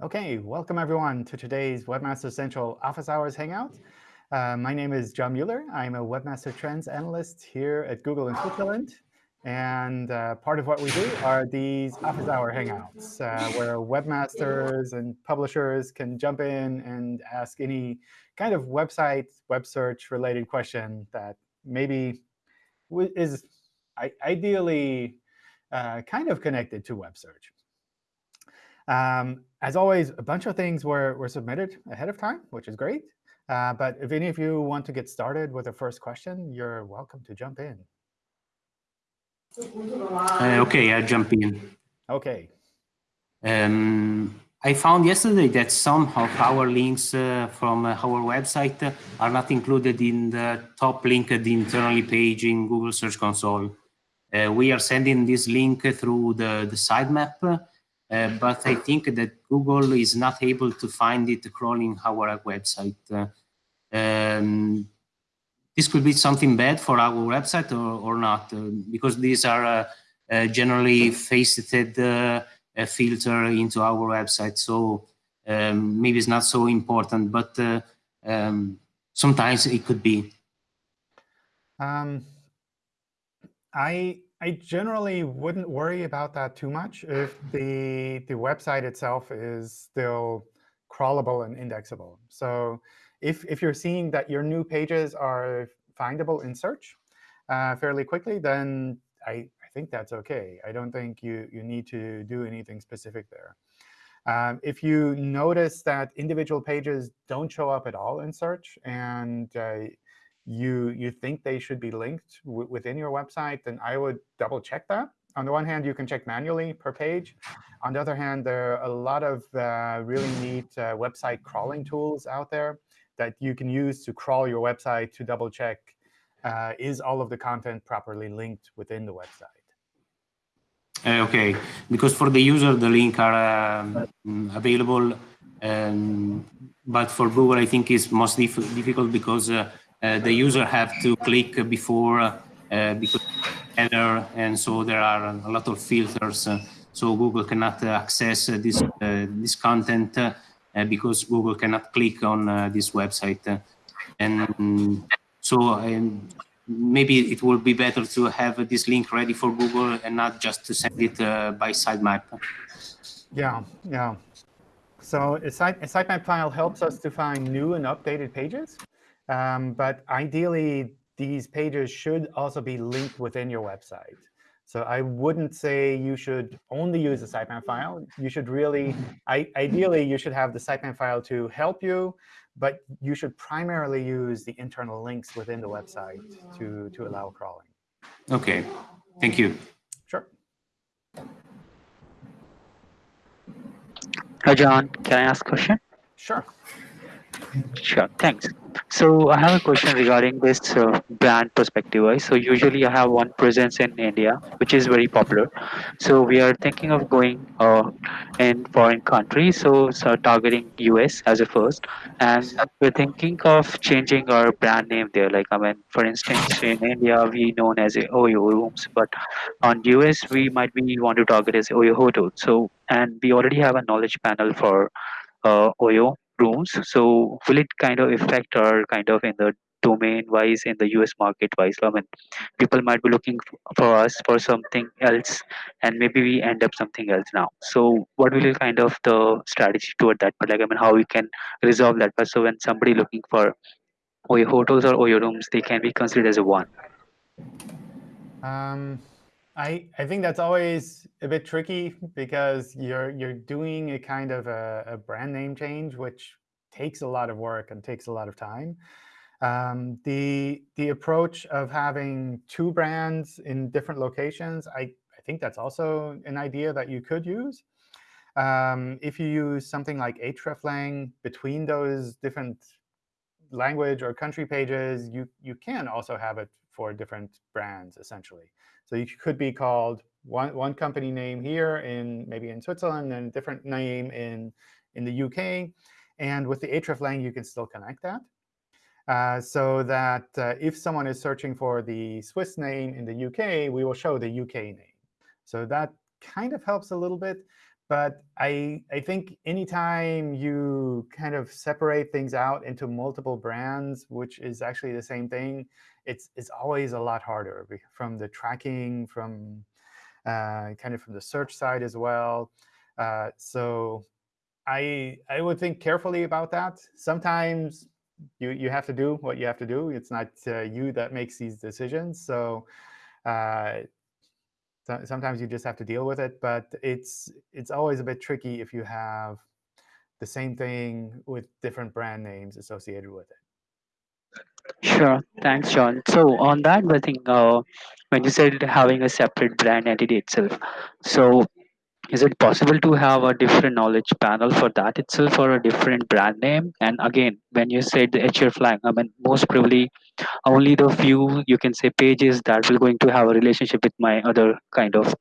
OK, welcome everyone to today's Webmaster Central Office Hours Hangout. Uh, my name is John Mueller. I'm a Webmaster Trends Analyst here at Google in Switzerland. And uh, part of what we do are these Office Hour Hangouts, uh, where webmasters and publishers can jump in and ask any kind of website, web search related question that maybe is ideally uh, kind of connected to web search. Um, as always, a bunch of things were, were submitted ahead of time, which is great. Uh, but if any of you want to get started with the first question, you're welcome to jump in. Uh, OK, I'll jump in. OK. Um, I found yesterday that some of our links uh, from our website are not included in the top linked internally page in Google Search Console. Uh, we are sending this link through the, the sitemap, uh, but I think that Google is not able to find it crawling our website. Uh, um, this could be something bad for our website or, or not, uh, because these are uh, generally faceted filter into our website. So um, maybe it's not so important, but um, sometimes it could be. Um, I I generally wouldn't worry about that too much if the, the website itself is still crawlable and indexable. So if, if you're seeing that your new pages are findable in search uh, fairly quickly, then I, I think that's OK. I don't think you, you need to do anything specific there. Um, if you notice that individual pages don't show up at all in search, and uh, you you think they should be linked within your website, then I would double check that. On the one hand, you can check manually per page. On the other hand, there are a lot of uh, really neat uh, website crawling tools out there that you can use to crawl your website to double check uh, is all of the content properly linked within the website. Uh, OK, because for the user, the link are um, available. Um, but for Google, I think it's most dif difficult because uh, the user have to click before uh, because header, and so there are a lot of filters. Uh, so Google cannot access this this content because Google cannot click on this website, and so um, maybe it will be better to have this link ready for Google and not just to send it uh, by sitemap. Yeah, yeah. So a, site, a sitemap file helps us to find new and updated pages. Um, but ideally, these pages should also be linked within your website. So I wouldn't say you should only use the sitemap file. You should really, I, ideally, you should have the sitemap file to help you, but you should primarily use the internal links within the website to, to allow crawling. OK, thank you. Sure. Hi, John. Can I ask a question? Sure. Sure, thanks. So I have a question regarding this uh, brand perspective. Right? So usually I have one presence in India, which is very popular. So we are thinking of going uh, in foreign countries, so, so targeting US as a first. And we're thinking of changing our brand name there. Like, I mean, for instance, in India, we known as Oyo Rooms, but on US, we might be want to target as Oyo Hotel. So, and we already have a knowledge panel for uh, Oyo rooms. So will it kind of affect our kind of in the domain wise in the US market wise? I mean, people might be looking for us for something else, and maybe we end up something else now. So what will be kind of the strategy toward that? But like I mean, how we can resolve that? But so when somebody looking for Oyo hotels or Oyo rooms, they can be considered as a one. Um, I, I think that's always a bit tricky because you're you're doing a kind of a, a brand name change, which takes a lot of work and takes a lot of time. Um, the the approach of having two brands in different locations, I, I think that's also an idea that you could use. Um, if you use something like hreflang between those different language or country pages, you, you can also have it for different brands, essentially. So you could be called one, one company name here in maybe in Switzerland and a different name in, in the UK. And with the hreflang, you can still connect that. Uh, so that uh, if someone is searching for the Swiss name in the UK, we will show the UK name. So that kind of helps a little bit. but I, I think anytime you kind of separate things out into multiple brands, which is actually the same thing, it's, it's always a lot harder from the tracking, from uh, kind of from the search side as well. Uh, so I, I would think carefully about that. Sometimes you, you have to do what you have to do. It's not uh, you that makes these decisions. So uh, so, sometimes you just have to deal with it. But it's it's always a bit tricky if you have the same thing with different brand names associated with it. Sure. Thanks, John. So on that, I think uh, when you said having a separate brand entity itself, so is it possible to have a different knowledge panel for that itself or a different brand name? And again, when you said the hreflang I mean, most probably only the few you can say pages that will going to have a relationship with my other kind of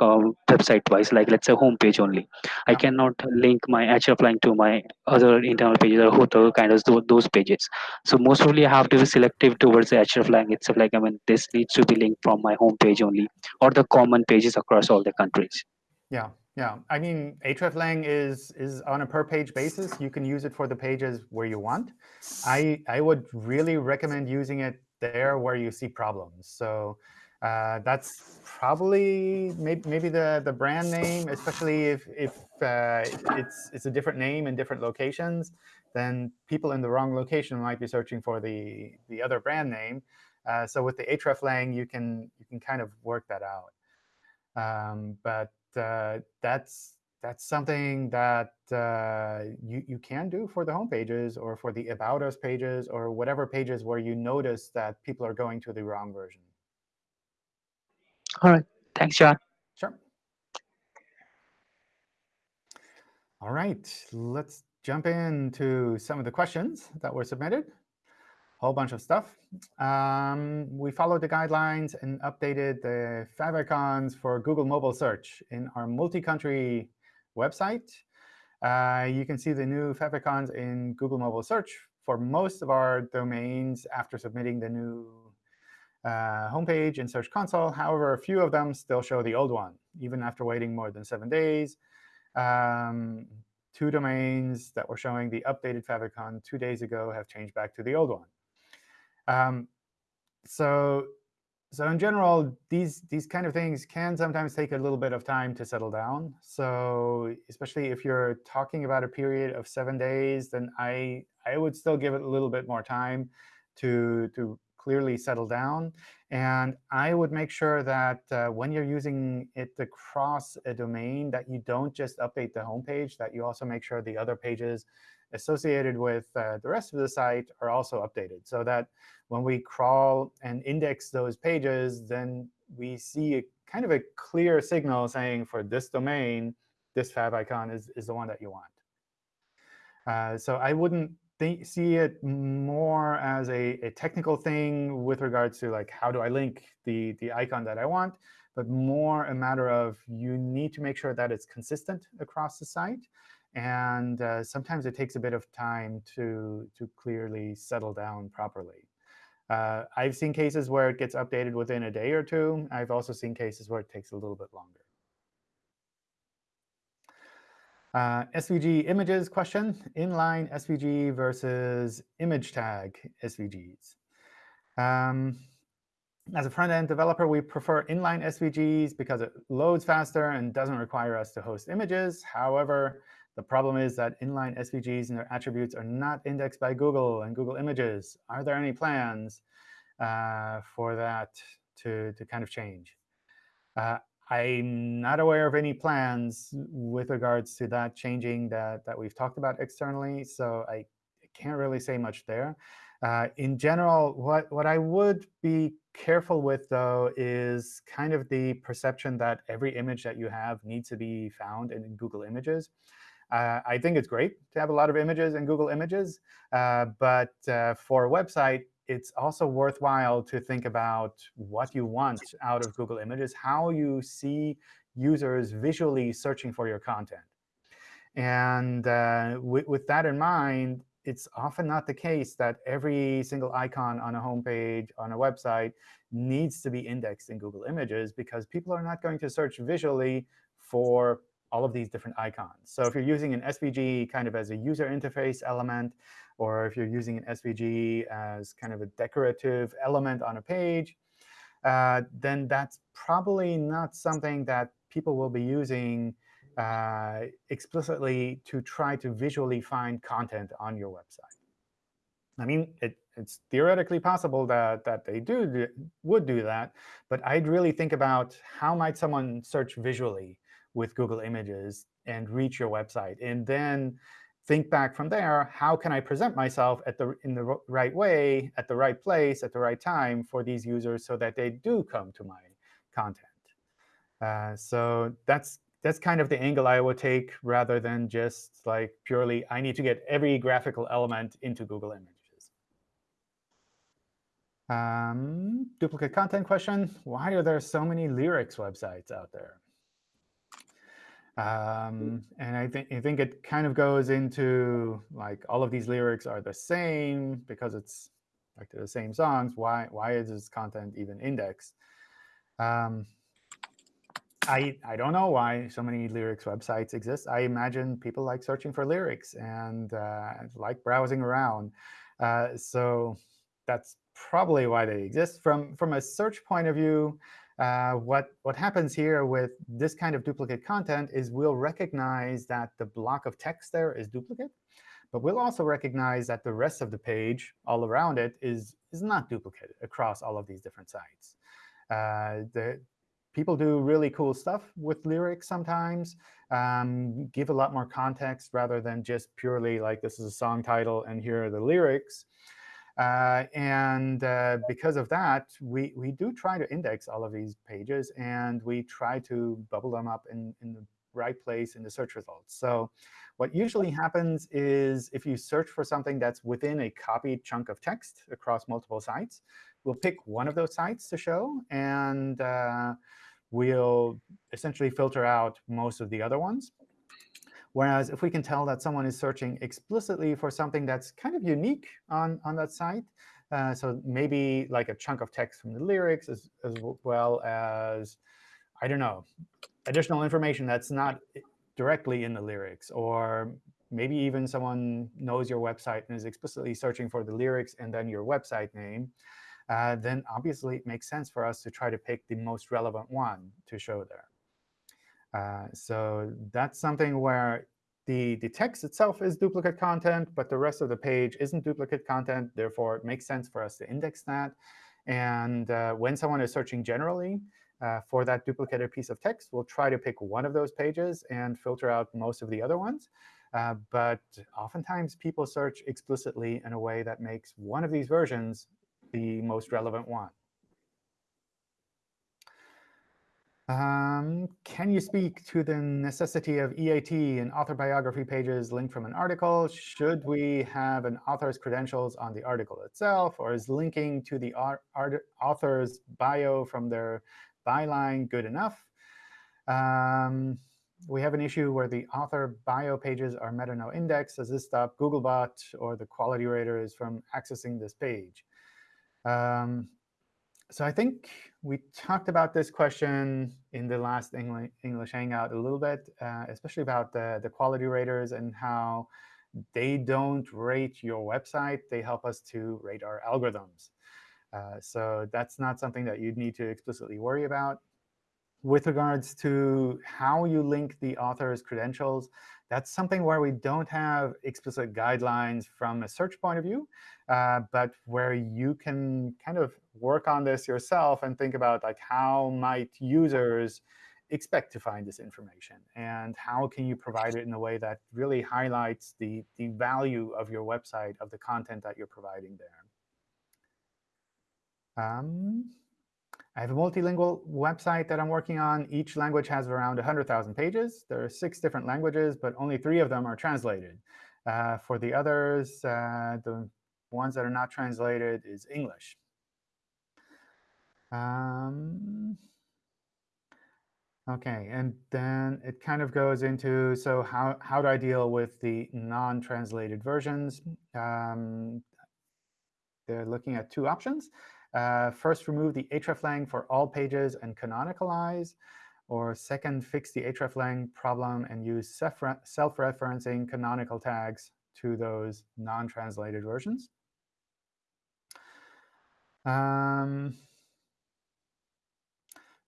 uh, website wise like let's say home page only. I cannot link my hreflang to my other internal pages or hotel kind of those pages. So most probably i have to be selective towards the hreflang itself. Like i mean this needs to be linked from my home page only or the common pages across all the countries Yeah, yeah. I mean, hreflang is is on a per page basis. You can use it for the pages where you want. I I would really recommend using it there where you see problems. So uh, that's probably maybe, maybe the the brand name, especially if if uh, it's it's a different name in different locations. Then people in the wrong location might be searching for the the other brand name. Uh, so with the hreflang, you can you can kind of work that out. Um, but uh, that's that's something that uh, you, you can do for the home pages or for the About Us pages or whatever pages where you notice that people are going to the wrong version. all right thanks john Sure. All right, let's jump into some of the questions that were submitted. Whole bunch of stuff. Um, we followed the guidelines and updated the favicons for Google Mobile Search in our multi-country website. Uh, you can see the new favicons in Google Mobile Search for most of our domains after submitting the new uh, homepage in Search Console. However, a few of them still show the old one, even after waiting more than seven days. Um, two domains that were showing the updated favicon two days ago have changed back to the old one. Um, so, so in general, these these kind of things can sometimes take a little bit of time to settle down. So especially if you're talking about a period of seven days, then I I would still give it a little bit more time to to clearly settle down. And I would make sure that uh, when you're using it across a domain, that you don't just update the homepage, that you also make sure the other pages associated with uh, the rest of the site are also updated, so that when we crawl and index those pages, then we see a kind of a clear signal saying for this domain, this favicon is, is the one that you want. Uh, so I wouldn't think, see it more as a, a technical thing with regards to like how do I link the, the icon that I want, but more a matter of you need to make sure that it's consistent across the site. And uh, sometimes it takes a bit of time to, to clearly settle down properly. Uh, I've seen cases where it gets updated within a day or two. I've also seen cases where it takes a little bit longer. Uh, SVG images question, inline SVG versus image tag SVGs. Um, as a front-end developer, we prefer inline SVGs because it loads faster and doesn't require us to host images. However, the problem is that inline SVGs and their attributes are not indexed by Google and Google Images. Are there any plans uh, for that to, to kind of change? Uh, I'm not aware of any plans with regards to that changing that, that we've talked about externally, so I can't really say much there. Uh, in general, what, what I would be careful with, though, is kind of the perception that every image that you have needs to be found in Google Images. Uh, I think it's great to have a lot of images in Google Images. Uh, but uh, for a website, it's also worthwhile to think about what you want out of Google Images, how you see users visually searching for your content. And uh, with, with that in mind, it's often not the case that every single icon on a homepage on a website needs to be indexed in Google Images because people are not going to search visually for all of these different icons. So if you're using an SVG kind of as a user interface element, or if you're using an SVG as kind of a decorative element on a page, uh, then that's probably not something that people will be using uh, explicitly to try to visually find content on your website. I mean, it, it's theoretically possible that, that they do, do would do that, but I'd really think about how might someone search visually with Google Images and reach your website, and then think back from there, how can I present myself at the, in the right way, at the right place, at the right time for these users so that they do come to my content? Uh, so that's that's kind of the angle I would take rather than just like purely, I need to get every graphical element into Google Images. Um, duplicate content question. Why are there so many lyrics websites out there? Um, and I think I think it kind of goes into like all of these lyrics are the same because it's like the same songs. Why why is this content even indexed? Um, I, I don't know why so many lyrics websites exist. I imagine people like searching for lyrics and uh, like browsing around. Uh, so that's probably why they exist. From, from a search point of view, uh, what, what happens here with this kind of duplicate content is we'll recognize that the block of text there is duplicate. But we'll also recognize that the rest of the page all around it is, is not duplicated across all of these different sites. Uh, the, people do really cool stuff with lyrics sometimes, um, give a lot more context rather than just purely like this is a song title and here are the lyrics. Uh, and uh, because of that, we, we do try to index all of these pages, and we try to bubble them up in, in the right place in the search results. So what usually happens is if you search for something that's within a copied chunk of text across multiple sites, we'll pick one of those sites to show. And uh, we'll essentially filter out most of the other ones. Whereas if we can tell that someone is searching explicitly for something that's kind of unique on, on that site, uh, so maybe like a chunk of text from the lyrics as, as well as, I don't know, additional information that's not directly in the lyrics, or maybe even someone knows your website and is explicitly searching for the lyrics and then your website name, uh, then obviously it makes sense for us to try to pick the most relevant one to show there. Uh, so that's something where the, the text itself is duplicate content, but the rest of the page isn't duplicate content. Therefore, it makes sense for us to index that. And uh, when someone is searching generally uh, for that duplicated piece of text, we'll try to pick one of those pages and filter out most of the other ones. Uh, but oftentimes, people search explicitly in a way that makes one of these versions the most relevant one. Um, can you speak to the necessity of EAT in author biography pages linked from an article? Should we have an author's credentials on the article itself, or is linking to the author's bio from their byline good enough? Um, we have an issue where the author bio pages are meta no index. Does this stop Googlebot or the quality raters from accessing this page? Um, so I think we talked about this question in the last English Hangout a little bit, uh, especially about the, the quality raters and how they don't rate your website. They help us to rate our algorithms. Uh, so that's not something that you'd need to explicitly worry about. With regards to how you link the author's credentials, that's something where we don't have explicit guidelines from a search point of view, uh, but where you can kind of work on this yourself and think about like how might users expect to find this information, and how can you provide it in a way that really highlights the, the value of your website, of the content that you're providing there. Um, I have a multilingual website that I'm working on. Each language has around 100,000 pages. There are six different languages, but only three of them are translated. Uh, for the others, uh, the ones that are not translated is English. Um, OK, and then it kind of goes into, so how, how do I deal with the non-translated versions? Um, they're looking at two options. Uh, first, remove the hreflang for all pages and canonicalize. Or second, fix the hreflang problem and use self-referencing canonical tags to those non-translated versions. Um,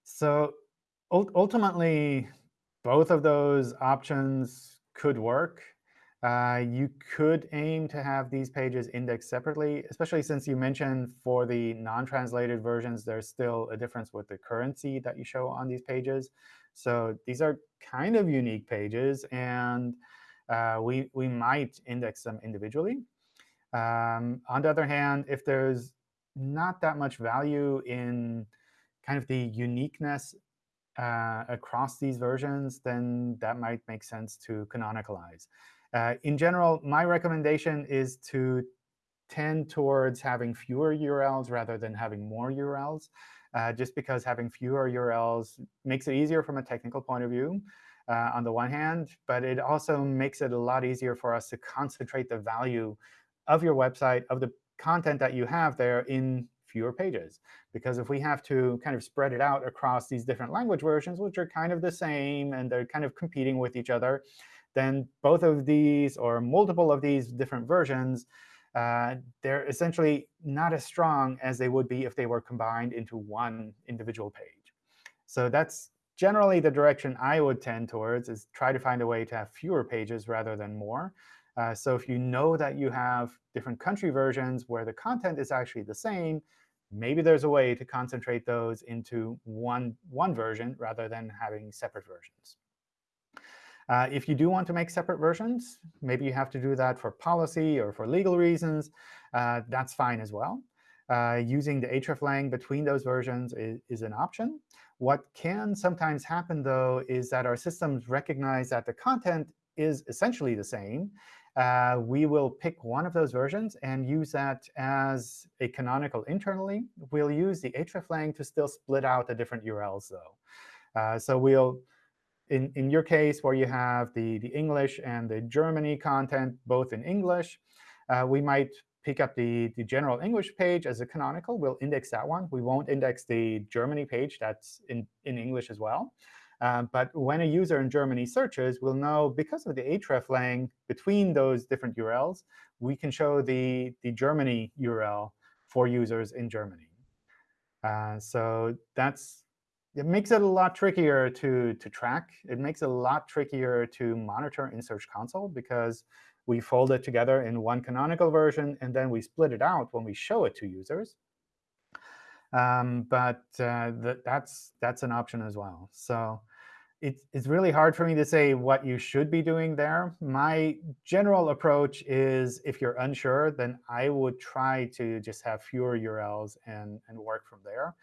so ultimately, both of those options could work. Uh, you could aim to have these pages indexed separately, especially since you mentioned for the non-translated versions, there's still a difference with the currency that you show on these pages. So these are kind of unique pages, and uh, we, we might index them individually. Um, on the other hand, if there's not that much value in kind of the uniqueness uh, across these versions, then that might make sense to canonicalize. Uh, in general, my recommendation is to tend towards having fewer URLs rather than having more URLs, uh, just because having fewer URLs makes it easier from a technical point of view uh, on the one hand, but it also makes it a lot easier for us to concentrate the value of your website, of the content that you have there in fewer pages. Because if we have to kind of spread it out across these different language versions, which are kind of the same, and they're kind of competing with each other, then both of these or multiple of these different versions, uh, they're essentially not as strong as they would be if they were combined into one individual page. So that's generally the direction I would tend towards, is try to find a way to have fewer pages rather than more. Uh, so if you know that you have different country versions where the content is actually the same, maybe there's a way to concentrate those into one, one version rather than having separate versions. Uh, if you do want to make separate versions, maybe you have to do that for policy or for legal reasons. Uh, that's fine as well. Uh, using the hreflang between those versions is, is, an option. What can sometimes happen, though, is that our systems recognize that the content is essentially the same. Uh, we will pick one of those versions and use that as a canonical internally. We'll use the hreflang to still split out the different URLs, though. Uh, so we'll in, in your case, where you have the, the English and the Germany content both in English, uh, we might pick up the, the general English page as a canonical. We'll index that one. We won't index the Germany page that's in, in English as well. Uh, but when a user in Germany searches, we'll know because of the hreflang between those different URLs, we can show the, the Germany URL for users in Germany. Uh, so that's it makes it a lot trickier to, to track. It makes it a lot trickier to monitor in Search Console because we fold it together in one canonical version, and then we split it out when we show it to users. Um, but uh, th that's, that's an option as well. So it's, it's really hard for me to say what you should be doing there. My general approach is if you're unsure, then I would try to just have fewer URLs and, and work from there.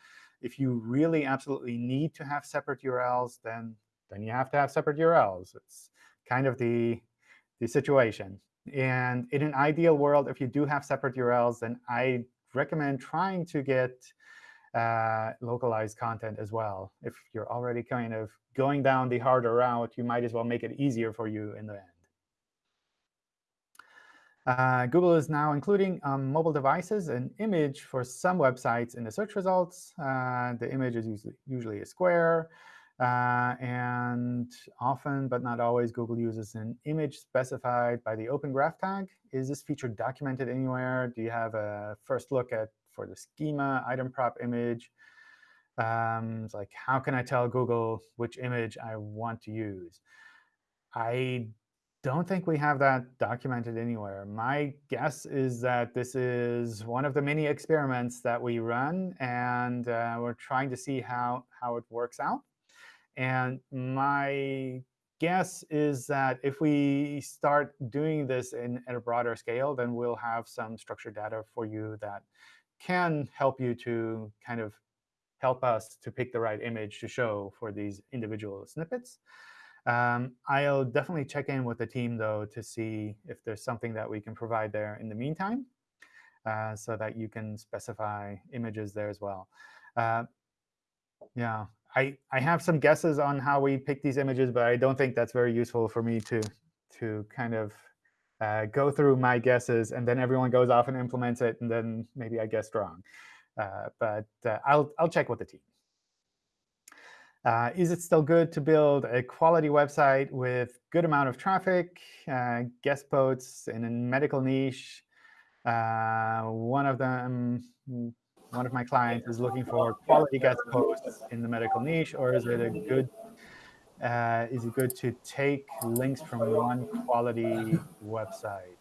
If you really absolutely need to have separate URLs, then, then you have to have separate URLs. It's kind of the, the situation. And in an ideal world, if you do have separate URLs, then I recommend trying to get uh, localized content as well. If you're already kind of going down the harder route, you might as well make it easier for you in the end. Uh, Google is now including on mobile devices an image for some websites in the search results. Uh, the image is usually, usually a square. Uh, and often, but not always, Google uses an image specified by the Open Graph tag. Is this feature documented anywhere? Do you have a first look at for the schema item prop image? Um, like, how can I tell Google which image I want to use? I don't think we have that documented anywhere. My guess is that this is one of the many experiments that we run, and uh, we're trying to see how, how it works out. And my guess is that if we start doing this in, at a broader scale, then we'll have some structured data for you that can help you to kind of help us to pick the right image to show for these individual snippets. Um, I'll definitely check in with the team, though, to see if there's something that we can provide there in the meantime uh, so that you can specify images there as well. Uh, yeah, I, I have some guesses on how we pick these images, but I don't think that's very useful for me to, to kind of uh, go through my guesses, and then everyone goes off and implements it, and then maybe I guessed wrong. Uh, but uh, I'll, I'll check with the team. Uh, is it still good to build a quality website with good amount of traffic, uh, guest posts in a medical niche? Uh, one of them, one of my clients is looking for quality guest posts in the medical niche, or is it a good uh, is it good to take links from one quality website?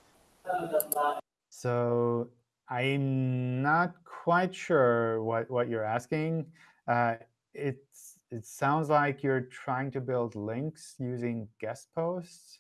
So I'm not quite sure what, what you're asking. Uh, it's, it sounds like you're trying to build links using guest posts.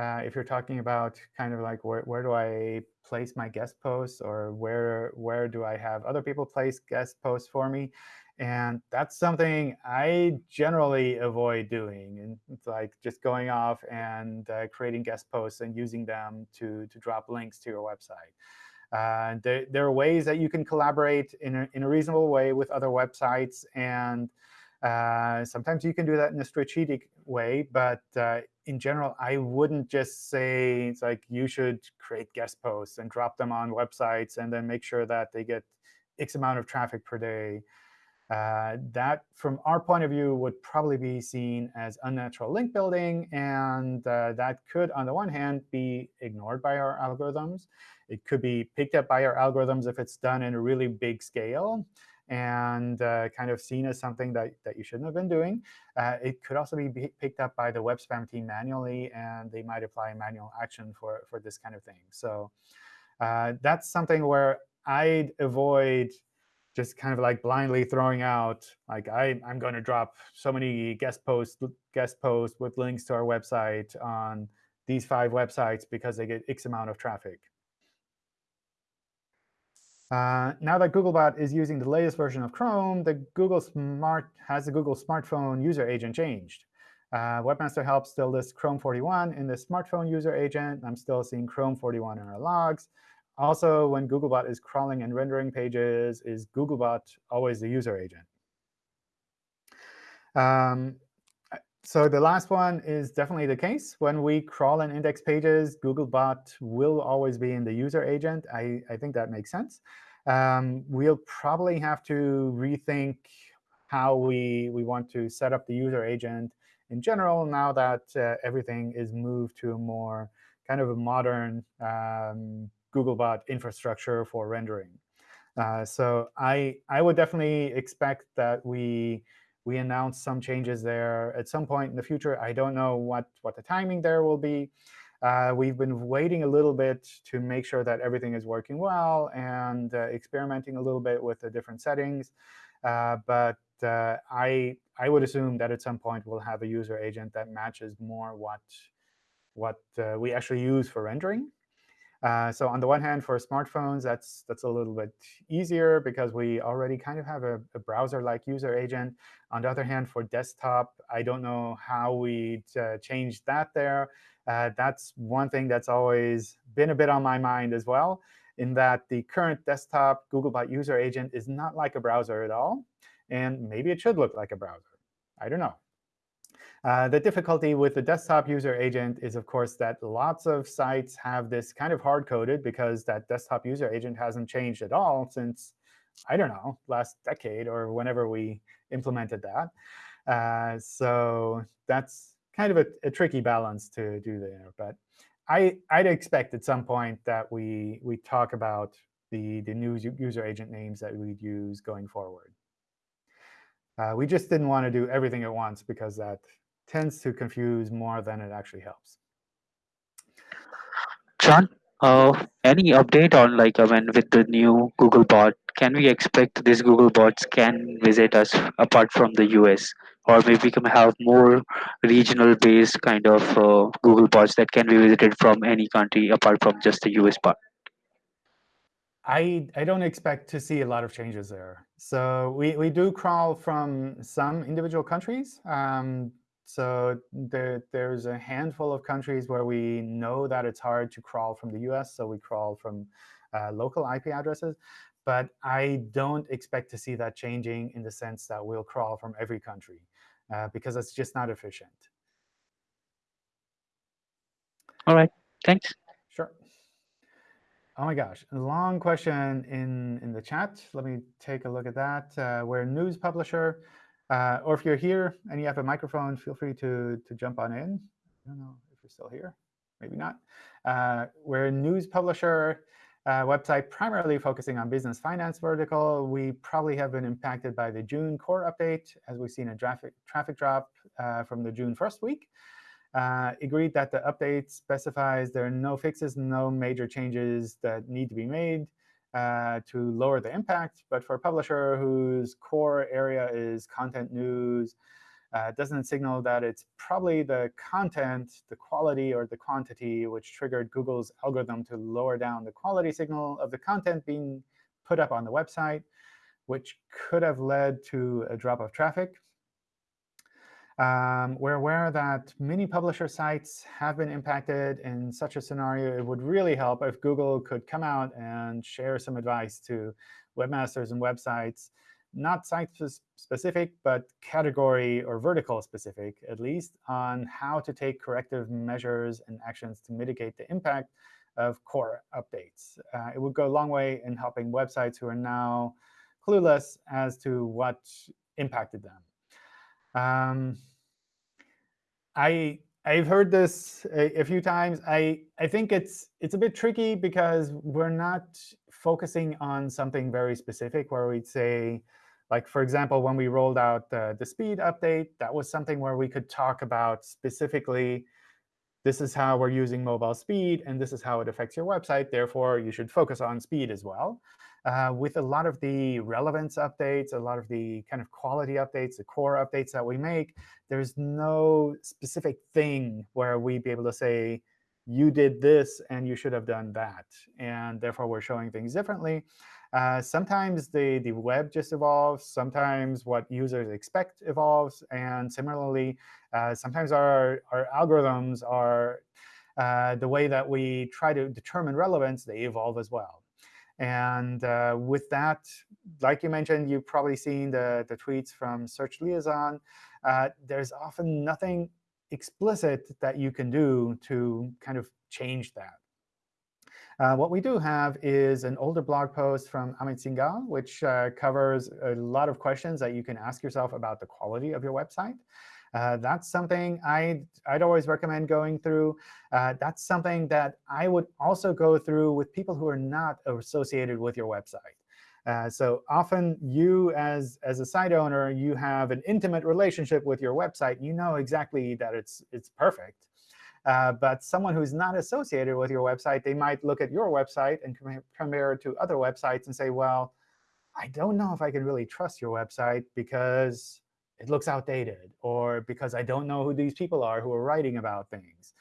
Uh, if you're talking about kind of like where, where do I place my guest posts or where, where do I have other people place guest posts for me, and that's something I generally avoid doing. And it's like just going off and uh, creating guest posts and using them to, to drop links to your website. Uh, there, there, are ways that you can collaborate in a, in a reasonable way with other websites. And uh, sometimes you can do that in a strategic way. But uh, in general, I wouldn't just say it's like you should create guest posts and drop them on websites and then make sure that they get X amount of traffic per day. Uh, that, from our point of view, would probably be seen as unnatural link building. And uh, that could, on the one hand, be ignored by our algorithms. It could be picked up by our algorithms if it's done in a really big scale and uh, kind of seen as something that, that you shouldn't have been doing. Uh, it could also be picked up by the web spam team manually, and they might apply manual action for, for this kind of thing. So uh, that's something where I'd avoid just kind of like blindly throwing out, like I, I'm going to drop so many guest posts, guest posts with links to our website on these five websites because they get X amount of traffic. Uh, now that Googlebot is using the latest version of Chrome, the Google Smart has the Google smartphone user agent changed. Uh, Webmaster Help still lists Chrome 41 in the smartphone user agent. I'm still seeing Chrome 41 in our logs. Also, when Googlebot is crawling and rendering pages, is Googlebot always the user agent? Um, so the last one is definitely the case. When we crawl and index pages, Googlebot will always be in the user agent. I, I think that makes sense. Um, we'll probably have to rethink how we, we want to set up the user agent in general now that uh, everything is moved to a more kind of a modern um, Googlebot infrastructure for rendering. Uh, so I, I would definitely expect that we, we announce some changes there at some point in the future. I don't know what, what the timing there will be. Uh, we've been waiting a little bit to make sure that everything is working well and uh, experimenting a little bit with the different settings. Uh, but uh, I, I would assume that at some point we'll have a user agent that matches more what, what uh, we actually use for rendering. Uh, so on the one hand, for smartphones, that's that's a little bit easier because we already kind of have a, a browser-like user agent. On the other hand, for desktop, I don't know how we uh, change that there. Uh, that's one thing that's always been a bit on my mind as well, in that the current desktop Googlebot user agent is not like a browser at all. And maybe it should look like a browser. I don't know. Uh, the difficulty with the desktop user agent is, of course, that lots of sites have this kind of hard-coded because that desktop user agent hasn't changed at all since, I don't know, last decade or whenever we implemented that. Uh, so that's kind of a, a, tricky balance to do there. But I, I'd expect at some point that we, we talk about the, the new user agent names that we'd use going forward. Uh, we just didn't want to do everything at once because that tends to confuse more than it actually helps. John, uh, any update on like uh, when with the new Google bot, can we expect these Google bots can visit us apart from the US? Or maybe we can have more regional based kind of uh, Google bots that can be visited from any country apart from just the US part? I, I don't expect to see a lot of changes there. So we, we do crawl from some individual countries. Um, so there, there's a handful of countries where we know that it's hard to crawl from the US, so we crawl from uh, local IP addresses. But I don't expect to see that changing in the sense that we'll crawl from every country, uh, because it's just not efficient. All right. Thanks. Sure. Oh my gosh, a long question in, in the chat. Let me take a look at that. Uh, we're a news publisher. Uh, or if you're here and you have a microphone, feel free to, to jump on in. I don't know if you're still here. Maybe not. Uh, we're a news publisher uh, website primarily focusing on business finance vertical. We probably have been impacted by the June core update, as we've seen a traffic, traffic drop uh, from the June 1st week. Uh, agreed that the update specifies there are no fixes, no major changes that need to be made uh, to lower the impact. But for a publisher whose core area is content news, uh, doesn't signal that it's probably the content, the quality, or the quantity which triggered Google's algorithm to lower down the quality signal of the content being put up on the website, which could have led to a drop of traffic. Um, we're aware that many publisher sites have been impacted in such a scenario. It would really help if Google could come out and share some advice to webmasters and websites, not site-specific, but category or vertical specific, at least, on how to take corrective measures and actions to mitigate the impact of core updates. Uh, it would go a long way in helping websites who are now clueless as to what impacted them. Um, I I've heard this a, a, few times. I I think it's it's a bit tricky because we're not focusing on something very specific where we'd say, like for example, when we rolled out the, the speed update, that was something where we could talk about specifically, this is how we're using mobile speed, and this is how it affects your website. Therefore, you should focus on speed as well. Uh, with a lot of the relevance updates, a lot of the kind of quality updates, the core updates that we make, there's no specific thing where we'd be able to say, you did this, and you should have done that. And therefore, we're showing things differently. Uh, sometimes the, the web just evolves. Sometimes what users expect evolves. And similarly, uh, sometimes our, our algorithms are uh, the way that we try to determine relevance, they evolve as well. And uh, with that, like you mentioned, you've probably seen the, the tweets from Search Liaison. Uh, there's often nothing explicit that you can do to kind of change that. Uh, what we do have is an older blog post from Amit Singhal, which uh, covers a lot of questions that you can ask yourself about the quality of your website. Uh, that's something I'd, I'd always recommend going through. Uh, that's something that I would also go through with people who are not associated with your website. Uh, so often you, as, as a site owner, you have an intimate relationship with your website. You know exactly that it's, it's perfect. Uh, but someone who's not associated with your website, they might look at your website and compare it to other websites and say, well, I don't know if I can really trust your website because it looks outdated, or because I don't know who these people are who are writing about things.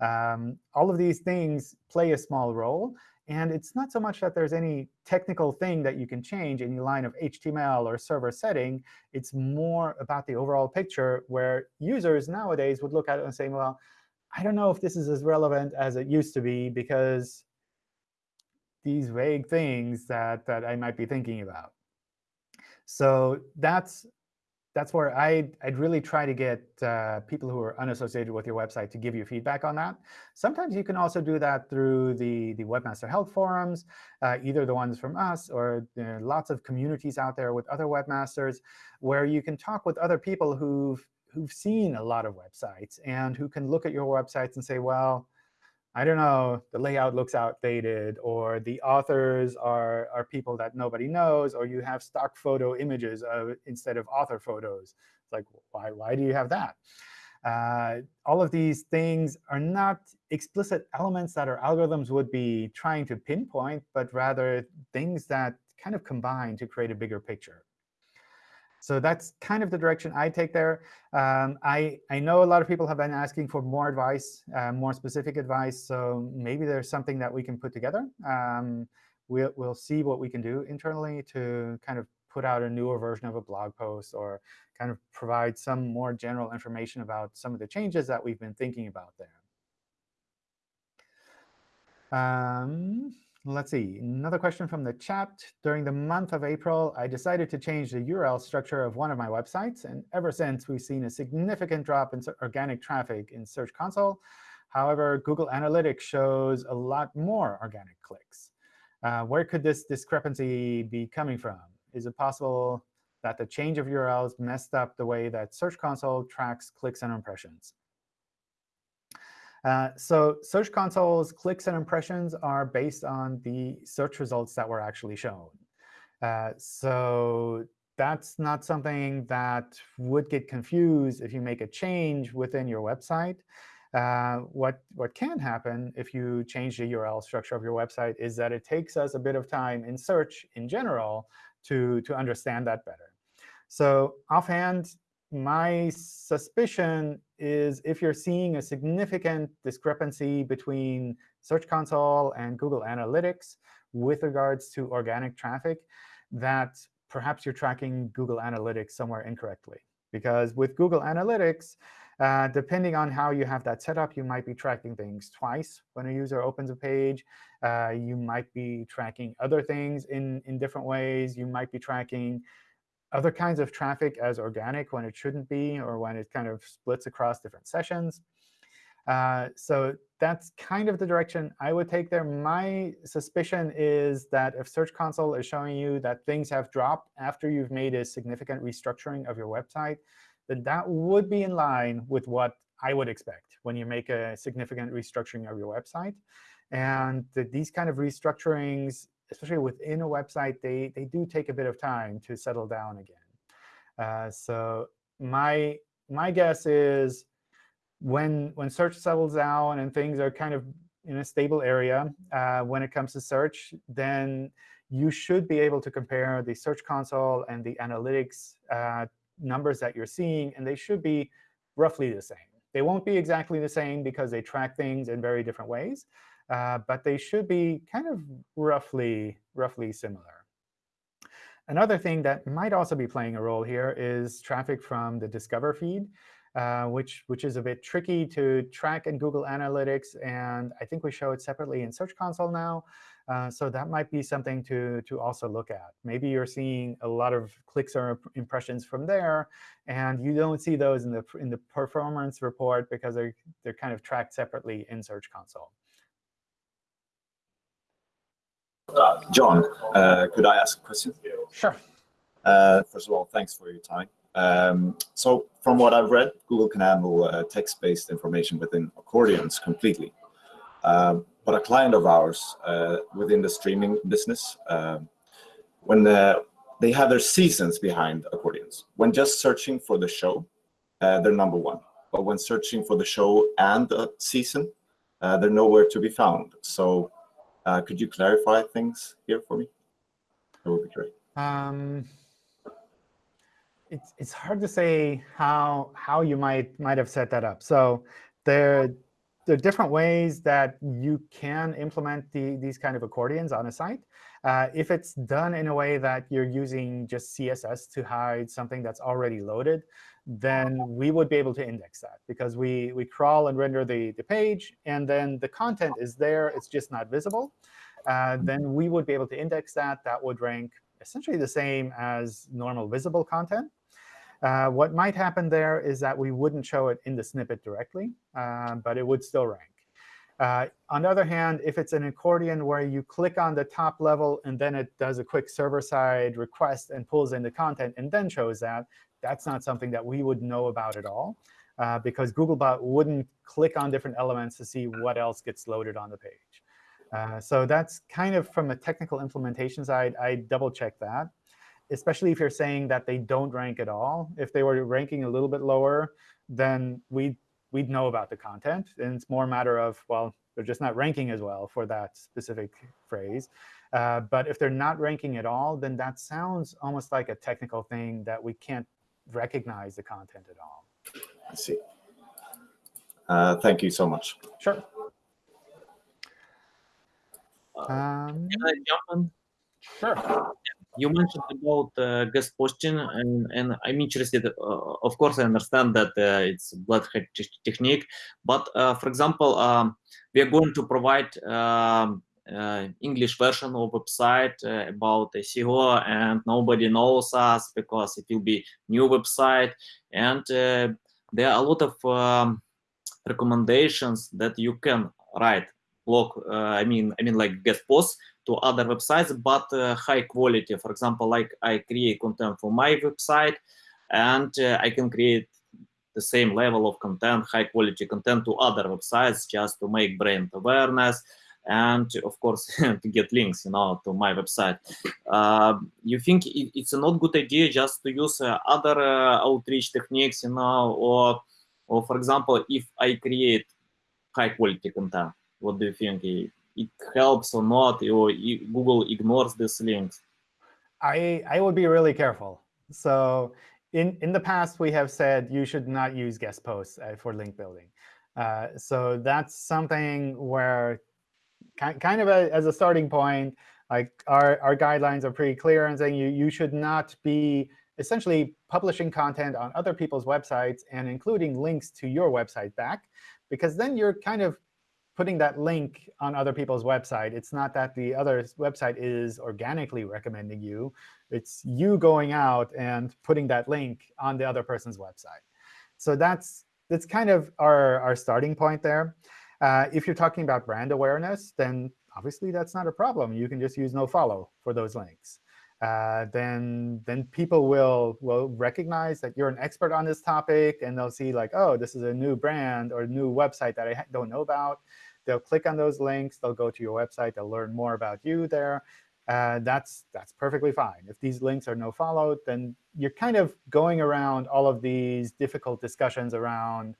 Um, all of these things play a small role. And it's not so much that there's any technical thing that you can change, any line of HTML or server setting. It's more about the overall picture where users nowadays would look at it and say, well, I don't know if this is as relevant as it used to be because these vague things that, that I might be thinking about. So that's that's where I'd, I'd really try to get uh, people who are unassociated with your website to give you feedback on that. Sometimes you can also do that through the, the Webmaster Help forums, uh, either the ones from us or there are lots of communities out there with other webmasters where you can talk with other people who've, who've seen a lot of websites and who can look at your websites and say, well, I don't know, the layout looks outdated, or the authors are, are people that nobody knows, or you have stock photo images of, instead of author photos. It's like, why, why do you have that? Uh, all of these things are not explicit elements that our algorithms would be trying to pinpoint, but rather things that kind of combine to create a bigger picture. So that's kind of the direction I take there. Um, I, I know a lot of people have been asking for more advice, uh, more specific advice. So maybe there's something that we can put together. Um, we'll, we'll see what we can do internally to kind of put out a newer version of a blog post or kind of provide some more general information about some of the changes that we've been thinking about there. Um, Let's see. Another question from the chat. During the month of April, I decided to change the URL structure of one of my websites. And ever since, we've seen a significant drop in organic traffic in Search Console. However, Google Analytics shows a lot more organic clicks. Uh, where could this discrepancy be coming from? Is it possible that the change of URLs messed up the way that Search Console tracks clicks and impressions. Uh, so Search Console's clicks and impressions are based on the search results that were actually shown. Uh, so that's not something that would get confused if you make a change within your website. Uh, what, what can happen if you change the URL structure of your website is that it takes us a bit of time in search in general to, to understand that better. So offhand, my suspicion is if you're seeing a significant discrepancy between Search Console and Google Analytics with regards to organic traffic, that perhaps you're tracking Google Analytics somewhere incorrectly. Because with Google Analytics, uh, depending on how you have that set up, you might be tracking things twice when a user opens a page. Uh, you might be tracking other things in, in different ways. You might be tracking other kinds of traffic as organic when it shouldn't be, or when it kind of splits across different sessions. Uh, so that's kind of the direction I would take there. My suspicion is that if Search Console is showing you that things have dropped after you've made a significant restructuring of your website, then that would be in line with what I would expect when you make a significant restructuring of your website. And these kind of restructurings, especially within a website, they, they do take a bit of time to settle down again. Uh, so my, my guess is when, when search settles down and things are kind of in a stable area uh, when it comes to search, then you should be able to compare the Search Console and the analytics uh, numbers that you're seeing, and they should be roughly the same. They won't be exactly the same because they track things in very different ways, uh, but they should be kind of roughly, roughly similar. Another thing that might also be playing a role here is traffic from the Discover feed, uh, which, which is a bit tricky to track in Google Analytics. And I think we show it separately in Search Console now. Uh, so that might be something to, to also look at. Maybe you're seeing a lot of clicks or impressions from there, and you don't see those in the, in the performance report because they're, they're kind of tracked separately in Search Console. Uh, John, uh, could I ask a question? Sure. Uh, first of all, thanks for your time. Um, so from what I've read, Google can handle uh, text-based information within accordions completely. Um, but a client of ours uh, within the streaming business, um, when uh, they have their seasons behind accordions, when just searching for the show, they're number one. But when searching for the show and the season, they're nowhere to be found. So uh, could you clarify things here for me? That would be great. Um, it's it's hard to say how how you might might have set that up. So there there are different ways that you can implement the, these kind of accordions on a site. Uh, if it's done in a way that you're using just CSS to hide something that's already loaded, then we would be able to index that because we, we crawl and render the, the page, and then the content is there. It's just not visible. Uh, then we would be able to index that. That would rank essentially the same as normal visible content. Uh, what might happen there is that we wouldn't show it in the snippet directly, uh, but it would still rank. Uh, on the other hand, if it's an accordion where you click on the top level and then it does a quick server-side request and pulls in the content and then shows that, that's not something that we would know about at all, uh, because Googlebot wouldn't click on different elements to see what else gets loaded on the page. Uh, so that's kind of from a technical implementation side, I double-check that, especially if you're saying that they don't rank at all. If they were ranking a little bit lower, then we'd, we'd know about the content. And it's more a matter of, well, they're just not ranking as well for that specific phrase. Uh, but if they're not ranking at all, then that sounds almost like a technical thing that we can't recognize the content at all. I see. Uh, thank you so much. Sure. Um, Can I jump in? Sure. You mentioned about uh, guest posting, and, and I'm interested. Uh, of course, I understand that uh, it's blood technique, but uh, for example, um, we are going to provide um, uh, English version of website uh, about SEO and nobody knows us because it will be new website and uh, there are a lot of um, recommendations that you can write blog I mean I mean like guest posts to other websites, but high quality. For example, like I create content for my website, and I can create the same level of content, high quality content to other websites just to make brand awareness and of course to get links you know to my website. Uh, you think it, it's a not good idea just to use uh, other uh, outreach techniques you know or or for example if i create high quality content what do you think? It, it helps or not? Or google ignores these links? I i would be really careful. So in in the past we have said you should not use guest posts uh, for link building. Uh, so that's something where kind of a, as a starting point, like our, our guidelines are pretty clear and saying you, you should not be essentially publishing content on other people's websites and including links to your website back, because then you're kind of putting that link on other people's website. It's not that the other website is organically recommending you. It's you going out and putting that link on the other person's website. So that's that's kind of our, our starting point there. Uh, if you're talking about brand awareness, then obviously that's not a problem. You can just use nofollow for those links. Uh, then then people will will recognize that you're an expert on this topic, and they'll see like, oh, this is a new brand or new website that I don't know about. They'll click on those links. They'll go to your website. They'll learn more about you there. Uh, that's that's perfectly fine. If these links are nofollow, then you're kind of going around all of these difficult discussions around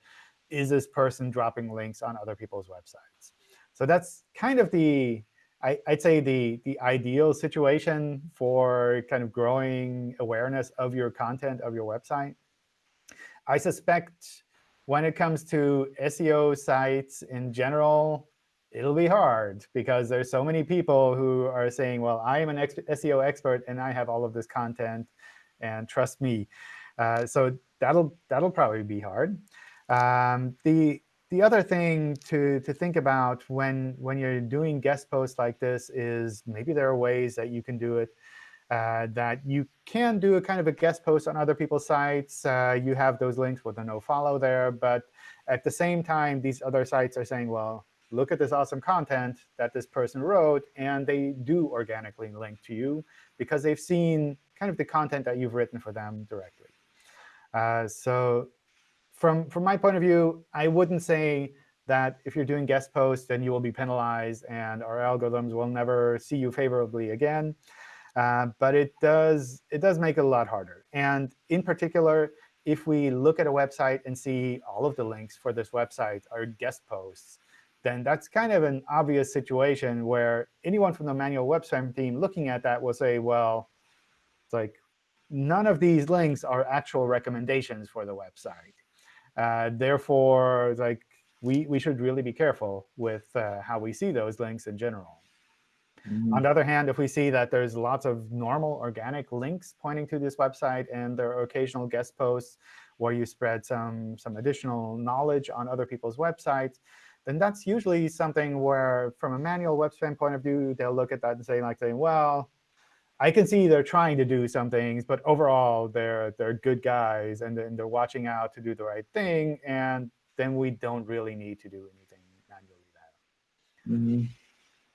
is this person dropping links on other people's websites? So that's kind of the, I, would say, the, the ideal situation for kind of growing awareness of your content, of your website. I suspect when it comes to SEO sites in general, it'll be hard because there's so many people who are saying, well, I am an ex SEO expert, and I have all of this content, and trust me. Uh, so that'll that'll probably be hard. Um, the the other thing to to think about when when you're doing guest posts like this is maybe there are ways that you can do it. Uh, that you can do a kind of a guest post on other people's sites. Uh, you have those links with a no follow there, but at the same time, these other sites are saying, well, look at this awesome content that this person wrote, and they do organically link to you because they've seen kind of the content that you've written for them directly. Uh, so from from my point of view, I wouldn't say that if you're doing guest posts, then you will be penalized and our algorithms will never see you favorably again. Uh, but it does it does make it a lot harder. And in particular, if we look at a website and see all of the links for this website are guest posts, then that's kind of an obvious situation where anyone from the manual web spam team looking at that will say, well, it's like none of these links are actual recommendations for the website. Uh, therefore, like we, we should really be careful with uh, how we see those links in general. Mm -hmm. On the other hand, if we see that there's lots of normal organic links pointing to this website and there are occasional guest posts where you spread some, some additional knowledge on other people's websites, then that's usually something where, from a manual web spam point of view, they'll look at that and say, like, saying, well, I can see they're trying to do some things, but overall they're they're good guys and, and they're watching out to do the right thing, and then we don't really need to do anything manually there. Mm -hmm.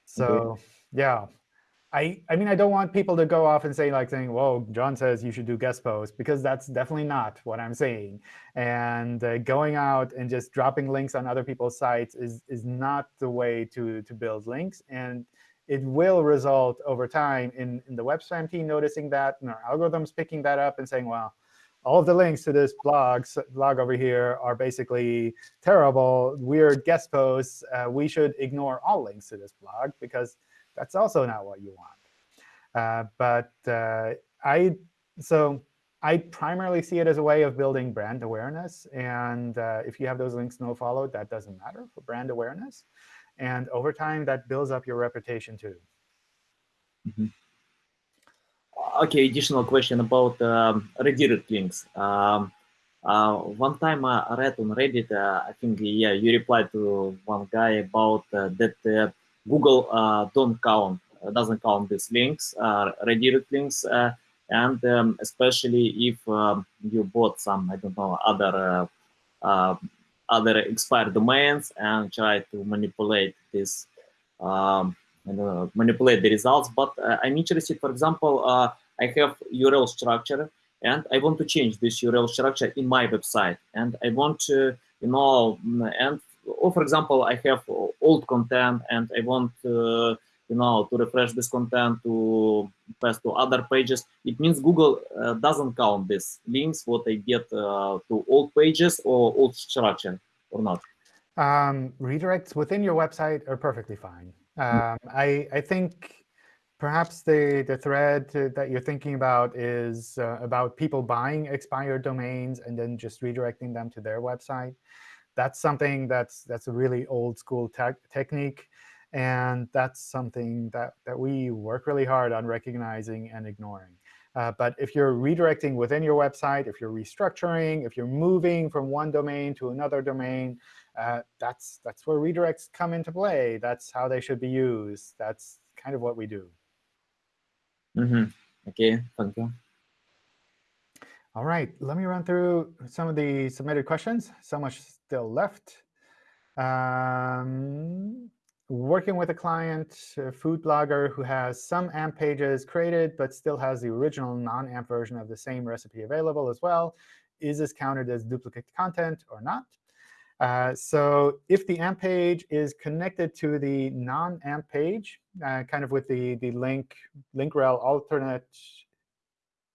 So okay. yeah, I I mean I don't want people to go off and say like saying, "Well, John says you should do guest posts," because that's definitely not what I'm saying. And uh, going out and just dropping links on other people's sites is is not the way to to build links and it will result over time in, in the web spam team noticing that and our algorithms picking that up and saying, well, all of the links to this blog, blog over here are basically terrible, weird guest posts. Uh, we should ignore all links to this blog because that's also not what you want. Uh, but uh, I so I primarily see it as a way of building brand awareness. And uh, if you have those links no followed, that doesn't matter for brand awareness. And over time, that builds up your reputation too. Mm -hmm. Okay, additional question about um, redirect links. Um, uh, one time I read on Reddit, uh, I think, yeah, you replied to one guy about uh, that uh, Google uh, don't count, doesn't count these links, redirect links, and um, especially if um, you bought some, I don't know, other other expired domains and try to manipulate this um, manipulate the results. But uh, I'm interested, for example, uh, I have URL structure and I want to change this URL structure in my website. And I want to, you know, and or for example, I have old content and I want, uh, you know, to refresh this content to pass to other pages. It means Google uh, doesn't count these links, what I get uh, to old pages or old structure or not. Um, redirects within your website are perfectly fine. Um, I, I think perhaps the, the thread that you're thinking about is uh, about people buying expired domains and then just redirecting them to their website. That's something that's, that's a really old school te technique. And that's something that, that we work really hard on recognizing and ignoring. Uh, but if you're redirecting within your website, if you're restructuring, if you're moving from one domain to another domain, uh, that's, that's where redirects come into play. That's how they should be used. That's kind of what we do. Mm -hmm. OK, thank you. All right, let me run through some of the submitted questions. So much still left. Um, working with a client, a food blogger who has some AMP pages created, but still has the original non-AMP version of the same recipe available as well. Is this counted as duplicate content or not? Uh, so if the AMP page is connected to the non-AMP page, uh, kind of with the, the link, link rel alternate,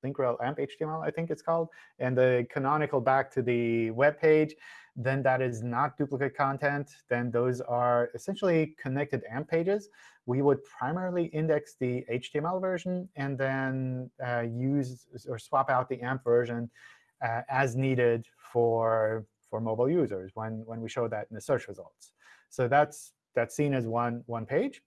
link rel AMP HTML, I think it's called, and the canonical back to the web page, then that is not duplicate content. Then those are essentially connected AMP pages. We would primarily index the HTML version and then uh, use or swap out the AMP version uh, as needed for for mobile users when, when we show that in the search results. So that's, that's seen as one, one page.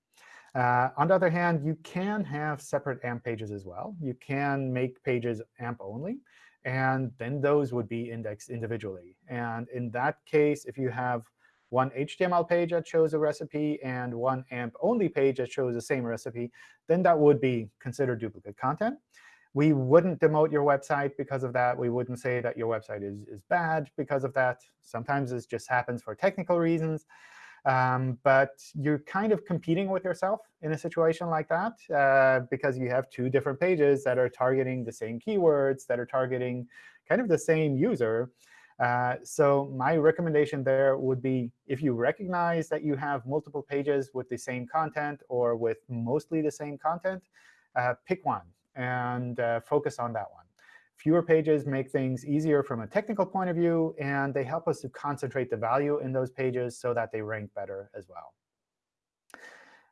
Uh, on the other hand, you can have separate AMP pages as well. You can make pages AMP only, and then those would be indexed individually. And in that case, if you have one HTML page that shows a recipe and one AMP only page that shows the same recipe, then that would be considered duplicate content. We wouldn't demote your website because of that. We wouldn't say that your website is, is bad because of that. Sometimes this just happens for technical reasons. Um, but you're kind of competing with yourself in a situation like that uh, because you have two different pages that are targeting the same keywords, that are targeting kind of the same user. Uh, so my recommendation there would be if you recognize that you have multiple pages with the same content or with mostly the same content, uh, pick one and uh, focus on that one. Fewer pages make things easier from a technical point of view, and they help us to concentrate the value in those pages so that they rank better as well.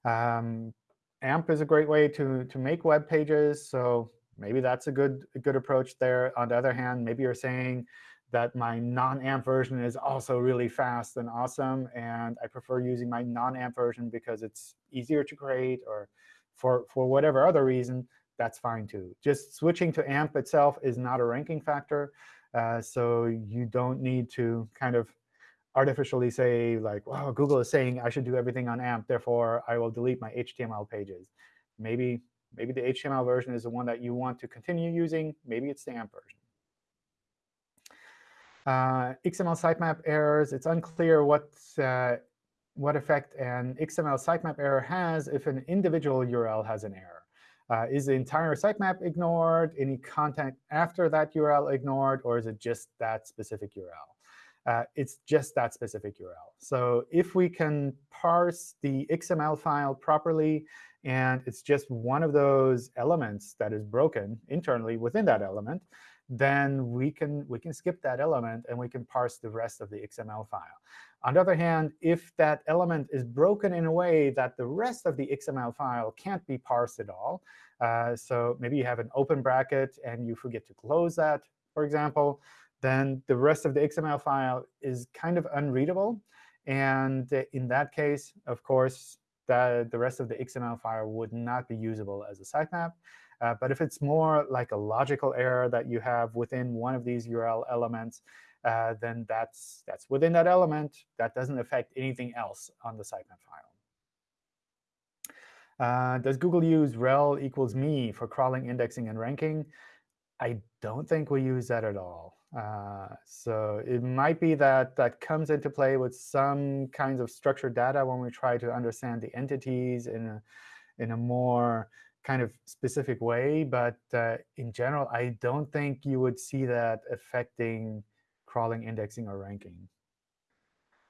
Um, AMP is a great way to, to make web pages, so maybe that's a good, a good approach there. On the other hand, maybe you're saying that my non-AMP version is also really fast and awesome, and I prefer using my non-AMP version because it's easier to create or for, for whatever other reason that's fine too. Just switching to AMP itself is not a ranking factor. Uh, so you don't need to kind of artificially say, like, well, Google is saying I should do everything on AMP, therefore I will delete my HTML pages. Maybe, maybe the HTML version is the one that you want to continue using. Maybe it's the AMP version. Uh, XML sitemap errors. It's unclear what, uh, what effect an XML sitemap error has if an individual URL has an error. Uh, is the entire sitemap ignored? Any content after that URL ignored? Or is it just that specific URL? Uh, it's just that specific URL. So if we can parse the XML file properly, and it's just one of those elements that is broken internally within that element, then we can, we can skip that element and we can parse the rest of the XML file. On the other hand, if that element is broken in a way that the rest of the XML file can't be parsed at all, uh, so maybe you have an open bracket and you forget to close that, for example, then the rest of the XML file is kind of unreadable. And in that case, of course, the, the rest of the XML file would not be usable as a sitemap. Uh, but if it's more like a logical error that you have within one of these URL elements, uh, then that's, that's within that element. That doesn't affect anything else on the sitemap file. Uh, does Google use rel equals me for crawling, indexing, and ranking? I don't think we use that at all. Uh, so it might be that that comes into play with some kinds of structured data when we try to understand the entities in a, in a more kind of specific way. But uh, in general, I don't think you would see that affecting crawling, indexing, or ranking.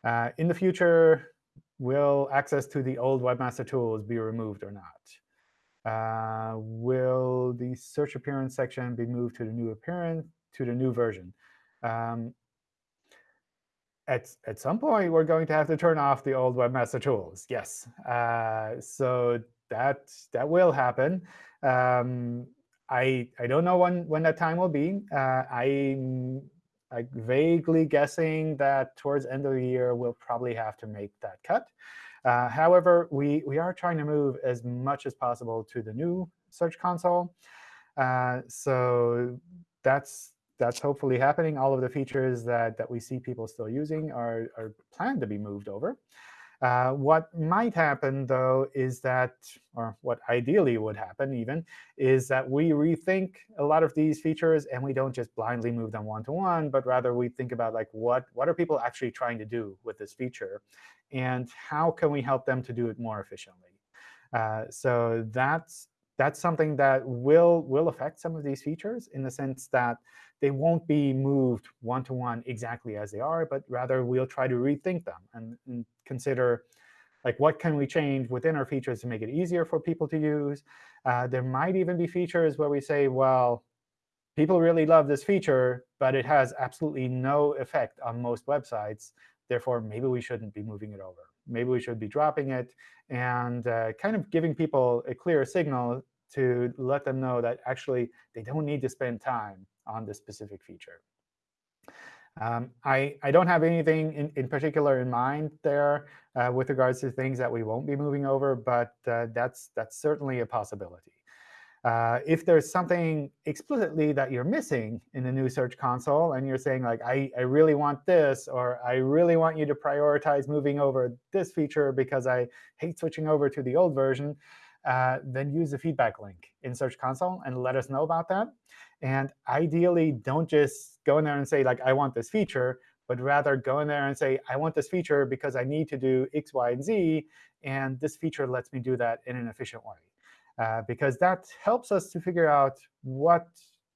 Uh, in the future, will access to the old webmaster tools be removed or not? Uh, will the search appearance section be moved to the new appearance to the new version? Um, at, at some point, we're going to have to turn off the old webmaster tools. Yes. Uh, so that that will happen. Um, I I don't know when when that time will be. Uh, I'm like vaguely guessing that towards end of the year we'll probably have to make that cut. Uh, however, we we are trying to move as much as possible to the new Search Console. Uh, so that's that's hopefully happening. All of the features that that we see people still using are are planned to be moved over. Uh, what might happen, though, is that, or what ideally would happen even, is that we rethink a lot of these features and we don't just blindly move them one-to-one, -one, but rather we think about like what, what are people actually trying to do with this feature, and how can we help them to do it more efficiently. Uh, so that's that's something that will will affect some of these features in the sense that they won't be moved one-to-one -one exactly as they are, but rather we'll try to rethink them and, and, consider like what can we change within our features to make it easier for people to use. Uh, there might even be features where we say, well, people really love this feature, but it has absolutely no effect on most websites. Therefore, maybe we shouldn't be moving it over. Maybe we should be dropping it and uh, kind of giving people a clear signal to let them know that actually they don't need to spend time on this specific feature. Um, I, I don't have anything in, in particular in mind there uh, with regards to things that we won't be moving over, but uh, that's, that's certainly a possibility. Uh, if there's something explicitly that you're missing in the new Search Console, and you're saying, like, I, I really want this, or I really want you to prioritize moving over this feature because I hate switching over to the old version, uh, then use the feedback link in Search Console and let us know about that. And ideally, don't just go in there and say, like, I want this feature, but rather go in there and say, I want this feature because I need to do X, Y, and Z, and this feature lets me do that in an efficient way. Uh, because that helps us to figure out what,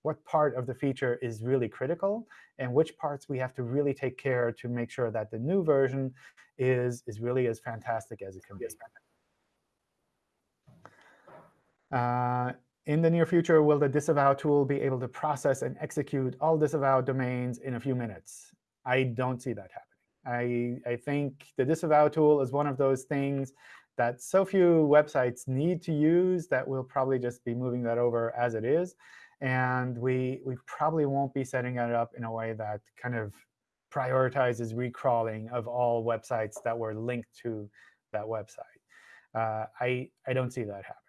what part of the feature is really critical and which parts we have to really take care to make sure that the new version is, is really as fantastic as it can be. Uh, in the near future, will the disavow tool be able to process and execute all disavowed domains in a few minutes? I don't see that happening. I, I think the disavow tool is one of those things that so few websites need to use that we'll probably just be moving that over as it is. And we, we probably won't be setting it up in a way that kind of prioritizes recrawling of all websites that were linked to that website. Uh, I, I don't see that happening.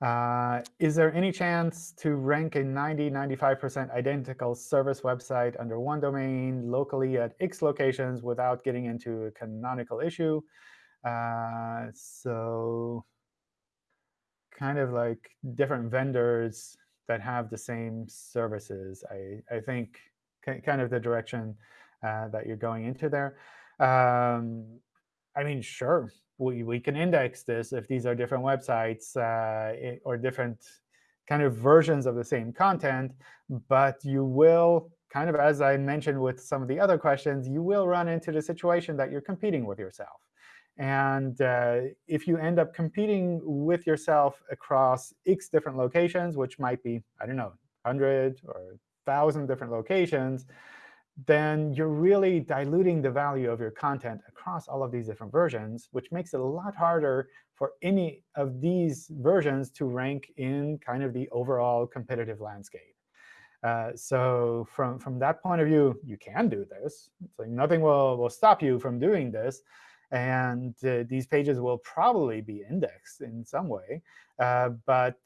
Uh, is there any chance to rank a 90, 95% identical service website under one domain locally at X locations without getting into a canonical issue? Uh, so kind of like different vendors that have the same services, I, I think kind of the direction uh, that you're going into there. Um, I mean, sure, we, we can index this if these are different websites uh, or different kind of versions of the same content. But you will, kind of as I mentioned with some of the other questions, you will run into the situation that you're competing with yourself. And uh, if you end up competing with yourself across X different locations, which might be, I don't know, 100 or 1,000 different locations, then you're really diluting the value of your content across all of these different versions, which makes it a lot harder for any of these versions to rank in kind of the overall competitive landscape. Uh, so from, from that point of view, you can do this. It's like nothing will, will stop you from doing this. And uh, these pages will probably be indexed in some way. Uh, but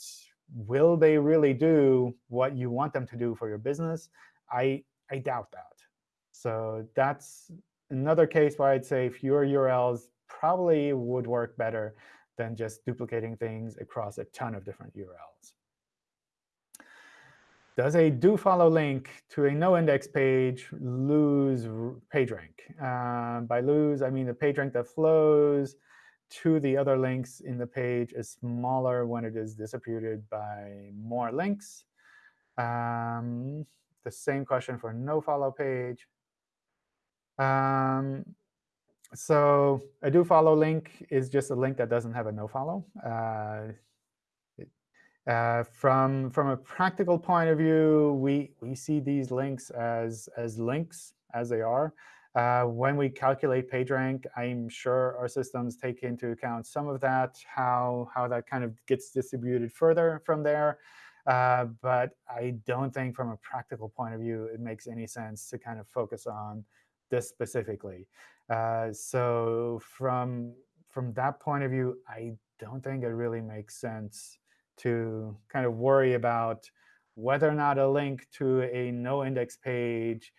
will they really do what you want them to do for your business? I, I doubt that. So that's another case where I'd say fewer URLs probably would work better than just duplicating things across a ton of different URLs. does a do follow link to a no index page lose page rank? Uh, by lose, I mean the page rank that flows to the other links in the page is smaller when it is distributed by more links. Um, the same question for no follow page. Um, so a do follow link is just a link that doesn't have a no follow. Uh, uh, from from a practical point of view, we we see these links as as links as they are. Uh, when we calculate PageRank, I'm sure our systems take into account some of that, how how that kind of gets distributed further from there. Uh, but I don't think from a practical point of view it makes any sense to kind of focus on this specifically. Uh, so from from that point of view, I don't think it really makes sense to kind of worry about whether or not a link to a no index page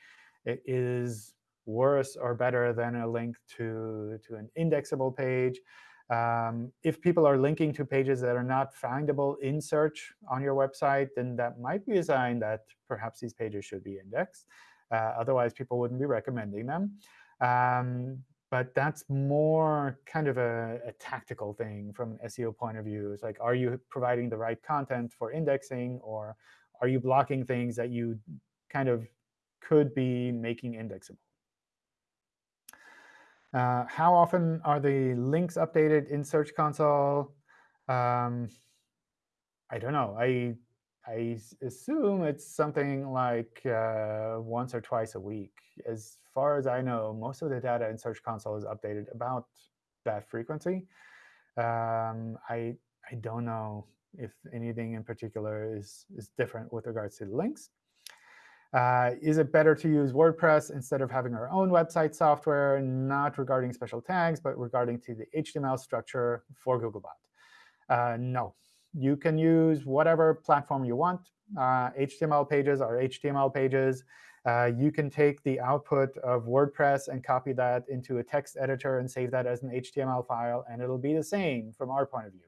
is worse or better than a link to, to an indexable page. Um, if people are linking to pages that are not findable in search on your website, then that might be a sign that perhaps these pages should be indexed. Uh, otherwise, people wouldn't be recommending them. Um, but that's more kind of a, a, tactical thing from an SEO point of view. It's like, are you providing the right content for indexing, or are you blocking things that you kind of could be making indexable? Uh, how often are the links updated in Search Console? Um, I don't know. I I assume it's something like uh, once or twice a week. As far as I know, most of the data in Search Console is updated about that frequency. Um, I I don't know if anything in particular is is different with regards to the links. Uh, is it better to use WordPress instead of having our own website software, not regarding special tags, but regarding to the HTML structure for Googlebot? Uh, no, you can use whatever platform you want. Uh, HTML pages are HTML pages. Uh, you can take the output of WordPress and copy that into a text editor and save that as an HTML file, and it'll be the same from our point of view.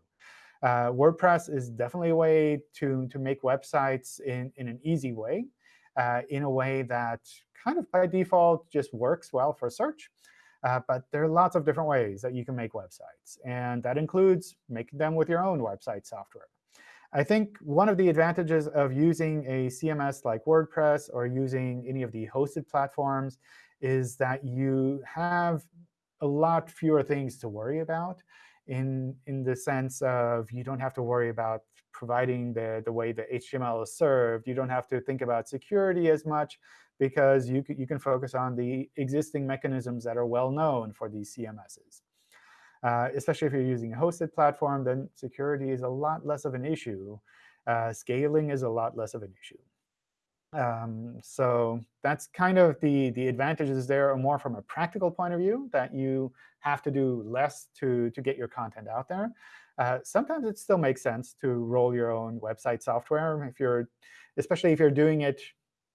Uh, WordPress is definitely a way to, to make websites in, in an easy way, uh, in a way that kind of by default just works well for search. Uh, but there are lots of different ways that you can make websites. And that includes making them with your own website software. I think one of the advantages of using a CMS like WordPress or using any of the hosted platforms is that you have a lot fewer things to worry about in, in the sense of you don't have to worry about providing the, the way the HTML is served. You don't have to think about security as much because you, you can focus on the existing mechanisms that are well known for these CMSs. Uh, especially if you're using a hosted platform, then security is a lot less of an issue. Uh, scaling is a lot less of an issue. Um, so that's kind of the, the advantages there are more from a practical point of view, that you have to do less to, to get your content out there. Uh, sometimes it still makes sense to roll your own website software, if you're, especially if you're doing it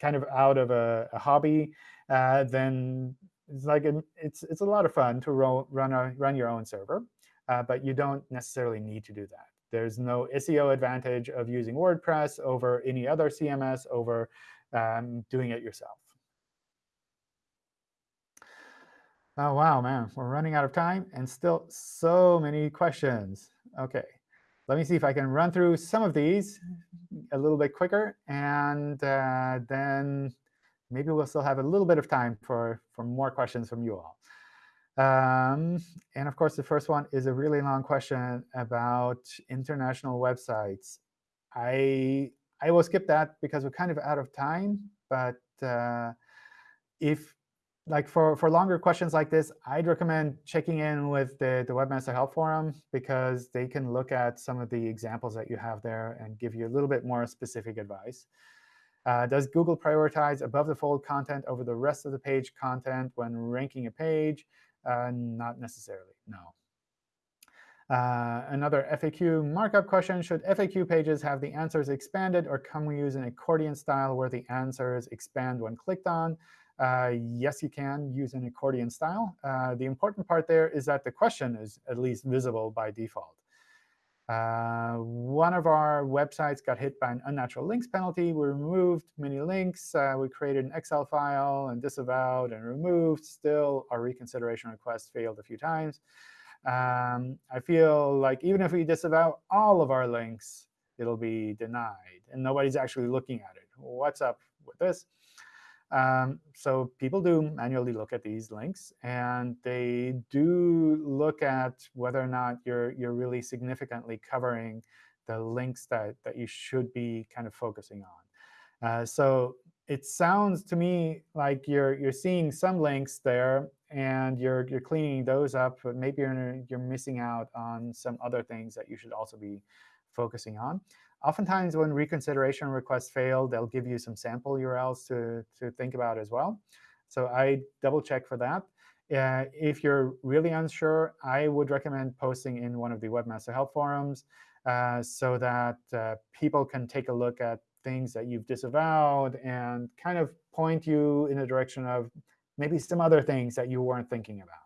kind of out of a, a hobby, uh, then it's like a, it's it's a lot of fun to ro run a, run your own server, uh, but you don't necessarily need to do that. There's no SEO advantage of using WordPress over any other CMS over um, doing it yourself. Oh, wow, man. We're running out of time and still so many questions. OK, let me see if I can run through some of these a little bit quicker. And uh, then maybe we'll still have a little bit of time for, for more questions from you all. Um, and of course, the first one is a really long question about international websites. I I will skip that because we're kind of out of time. But uh, if like for, for longer questions like this, I'd recommend checking in with the, the Webmaster Help Forum because they can look at some of the examples that you have there and give you a little bit more specific advice. Uh, does Google prioritize above the fold content over the rest of the page content when ranking a page? Uh, not necessarily, no. Uh, another FAQ markup question, should FAQ pages have the answers expanded, or can we use an accordion style where the answers expand when clicked on? Uh, yes, you can use an accordion style. Uh, the important part there is that the question is at least visible by default. Uh, one of our websites got hit by an unnatural links penalty. We removed many links. Uh, we created an Excel file and disavowed and removed. Still, our reconsideration request failed a few times. Um, I feel like even if we disavow all of our links, it'll be denied. And nobody's actually looking at it. What's up with this? Um, so people do manually look at these links, and they do look at whether or not you're you're really significantly covering the links that that you should be kind of focusing on. Uh, so it sounds to me like you're you're seeing some links there, and you're you're cleaning those up, but maybe you're you're missing out on some other things that you should also be focusing on. Oftentimes, when reconsideration requests fail, they'll give you some sample URLs to, to think about as well. So I double check for that. Uh, if you're really unsure, I would recommend posting in one of the Webmaster Help forums uh, so that uh, people can take a look at things that you've disavowed and kind of point you in the direction of maybe some other things that you weren't thinking about.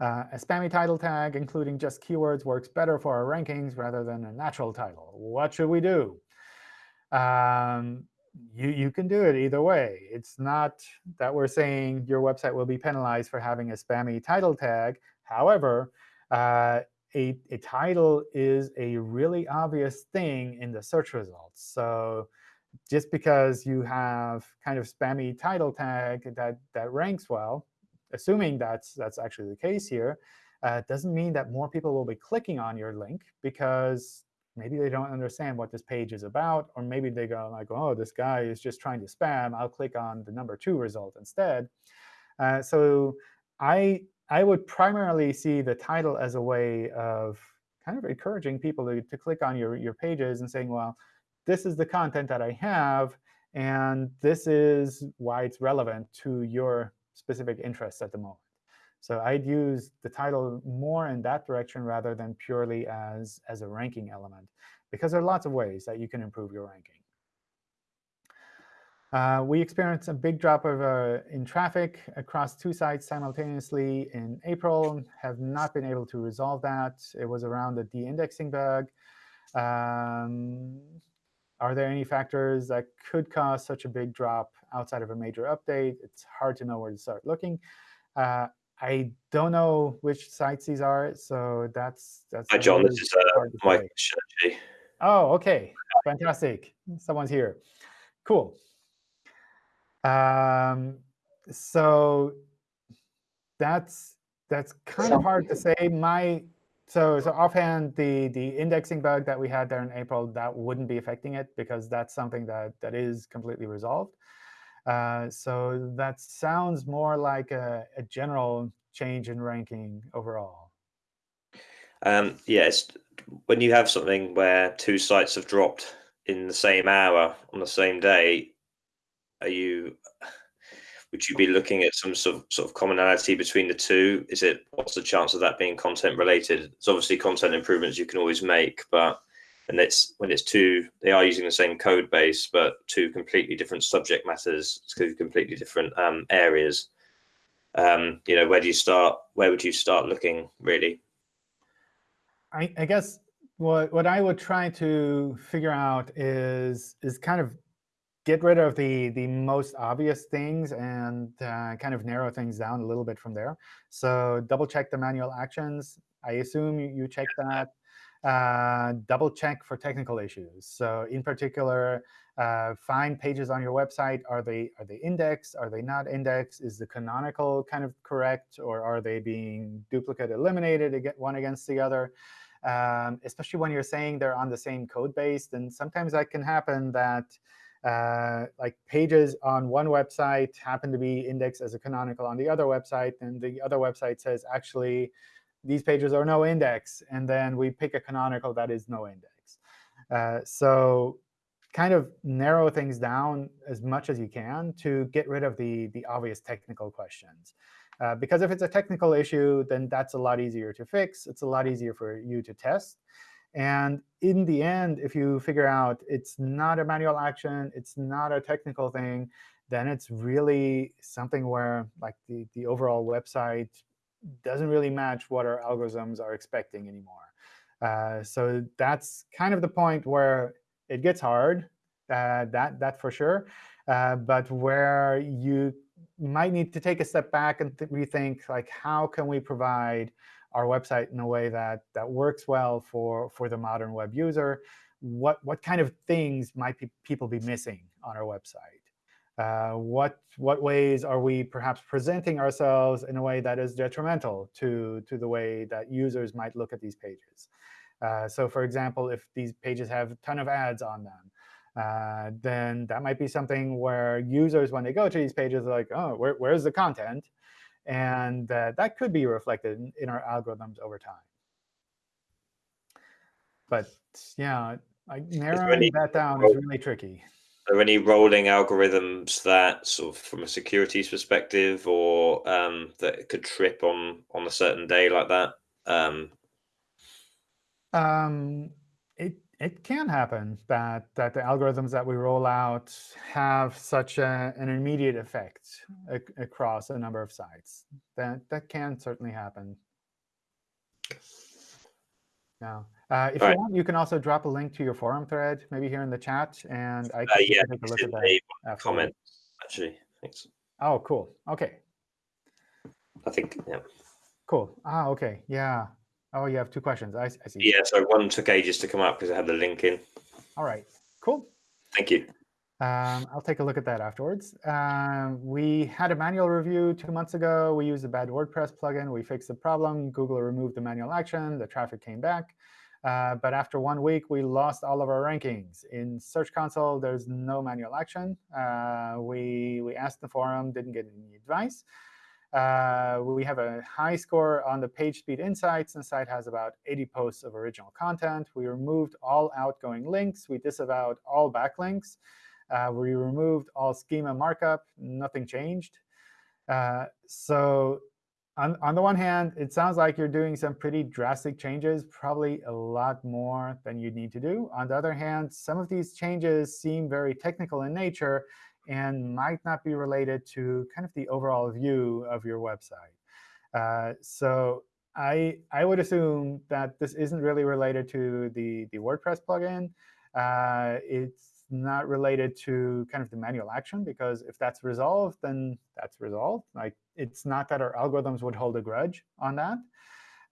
Uh, a spammy title tag, including just keywords, works better for our rankings rather than a natural title. What should we do? Um, you, you can do it either way. It's not that we're saying your website will be penalized for having a spammy title tag. However, uh, a, a title is a really obvious thing in the search results. So just because you have kind of spammy title tag that, that ranks well, assuming that's, that's actually the case here, uh, doesn't mean that more people will be clicking on your link because maybe they don't understand what this page is about, or maybe they go like, oh, this guy is just trying to spam. I'll click on the number two result instead. Uh, so I, I would primarily see the title as a way of kind of encouraging people to, to click on your, your pages and saying, well, this is the content that I have, and this is why it's relevant to your specific interests at the moment. So I'd use the title more in that direction rather than purely as, as a ranking element, because there are lots of ways that you can improve your ranking. Uh, we experienced a big drop of, uh, in traffic across two sites simultaneously in April, have not been able to resolve that. It was around the de-indexing bug. Um, are there any factors that could cause such a big drop outside of a major update? It's hard to know where to start looking. Uh, I don't know which sites these are, so that's that's. Hi, John. This is uh, Mike Shachi. Oh, OK. Fantastic. Someone's here. Cool. Um, so that's that's kind of hard to say. My so, so offhand, the, the indexing bug that we had there in April, that wouldn't be affecting it because that's something that, that is completely resolved. Uh, so that sounds more like a, a general change in ranking overall. Um, yes, when you have something where two sites have dropped in the same hour on the same day, are you would you be looking at some sort of, sort of commonality between the two? Is it what's the chance of that being content related? It's obviously content improvements you can always make, but and it's when it's two, they are using the same code base, but two completely different subject matters, two completely different um, areas. Um, you know, where do you start? Where would you start looking really? I, I guess what what I would try to figure out is is kind of get rid of the, the most obvious things and uh, kind of narrow things down a little bit from there. So double check the manual actions. I assume you, you check that. Uh, double check for technical issues. So in particular, uh, find pages on your website. Are they are they indexed? Are they not indexed? Is the canonical kind of correct, or are they being duplicate eliminated one against the other? Um, especially when you're saying they're on the same code base, then sometimes that can happen that uh, like pages on one website happen to be indexed as a canonical on the other website, and the other website says, actually, these pages are no index. And then we pick a canonical that is no index. Uh, so kind of narrow things down as much as you can to get rid of the, the obvious technical questions. Uh, because if it's a technical issue, then that's a lot easier to fix. It's a lot easier for you to test. And in the end, if you figure out it's not a manual action, it's not a technical thing, then it's really something where like the, the overall website doesn't really match what our algorithms are expecting anymore. Uh, so that's kind of the point where it gets hard, uh, that, that for sure, uh, but where you might need to take a step back and rethink, like, how can we provide our website in a way that, that works well for, for the modern web user? What, what kind of things might people be missing on our website? Uh, what, what ways are we perhaps presenting ourselves in a way that is detrimental to, to the way that users might look at these pages? Uh, so for example, if these pages have a ton of ads on them, uh, then that might be something where users, when they go to these pages, are like, oh, where, where's the content? And uh, that could be reflected in, in, our algorithms over time. But yeah, like narrowing that down is really tricky. Are there any rolling algorithms that, sort of, from a securities perspective, or um, that could trip on on a certain day like that? Um, um, it it can happen that that the algorithms that we roll out have such a, an immediate effect across a number of sites. That that can certainly happen. Now, uh, if All you right. want, you can also drop a link to your forum thread, maybe here in the chat, and I can uh, yeah, take a look at that. Comment, actually. Thanks. Oh, cool. OK. I think, yeah. Cool. Ah, OK. Yeah. Oh, you have two questions. I, I see. Yeah, so one took ages to come up because I had the link in. All right. Cool. Thank you. Um, I'll take a look at that afterwards. Um, we had a manual review two months ago. We used a bad WordPress plugin. We fixed the problem. Google removed the manual action. The traffic came back. Uh, but after one week, we lost all of our rankings. In Search Console, there's no manual action. Uh, we, we asked the forum, didn't get any advice. Uh, we have a high score on the page speed insights. The site has about 80 posts of original content. We removed all outgoing links. We disavowed all backlinks. Uh, we removed all schema markup. Nothing changed. Uh, so on, on the one hand, it sounds like you're doing some pretty drastic changes, probably a lot more than you need to do. On the other hand, some of these changes seem very technical in nature and might not be related to kind of the overall view of your website. Uh, so I, I would assume that this isn't really related to the, the WordPress plugin. Uh, it's not related to kind of the manual action, because if that's resolved, then that's resolved. Like It's not that our algorithms would hold a grudge on that.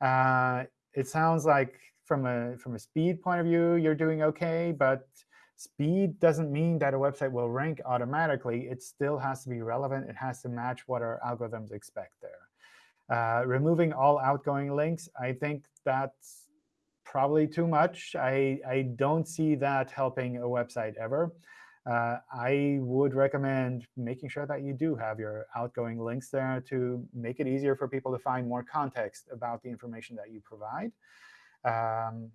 Uh, it sounds like from a, from a speed point of view, you're doing OK. But speed doesn't mean that a website will rank automatically. It still has to be relevant. It has to match what our algorithms expect there. Uh, removing all outgoing links, I think that's probably too much. I, I don't see that helping a website ever. Uh, I would recommend making sure that you do have your outgoing links there to make it easier for people to find more context about the information that you provide. Um,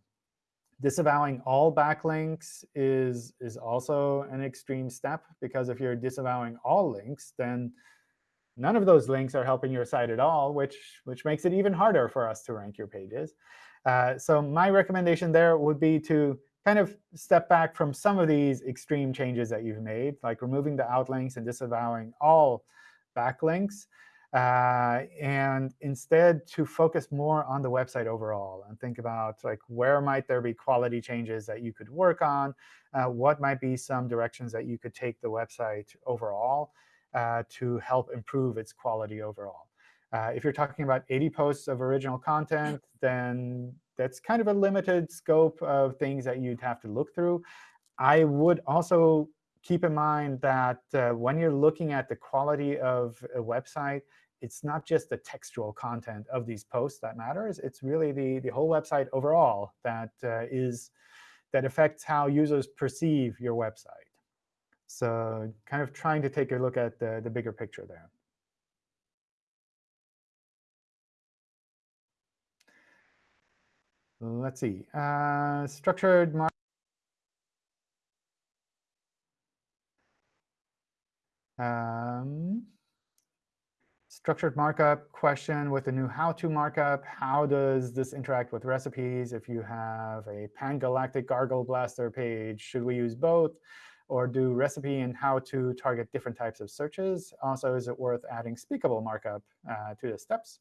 disavowing all backlinks is, is also an extreme step, because if you're disavowing all links, then none of those links are helping your site at all, which, which makes it even harder for us to rank your pages. Uh, so my recommendation there would be to kind of step back from some of these extreme changes that you've made, like removing the outlinks and disavowing all backlinks, uh, and instead to focus more on the website overall and think about like where might there be quality changes that you could work on, uh, what might be some directions that you could take the website overall uh, to help improve its quality overall. Uh, if you're talking about 80 posts of original content, then that's kind of a limited scope of things that you'd have to look through. I would also keep in mind that uh, when you're looking at the quality of a website, it's not just the textual content of these posts that matters. It's really the, the whole website overall that uh, is that affects how users perceive your website. So kind of trying to take a look at the, the bigger picture there. Let's see. Uh, structured mark. Um, structured markup question with the new how-to markup. How does this interact with recipes? If you have a pan-galactic gargle blaster page, should we use both? Or do recipe and how-to target different types of searches? Also, is it worth adding speakable markup uh, to the steps?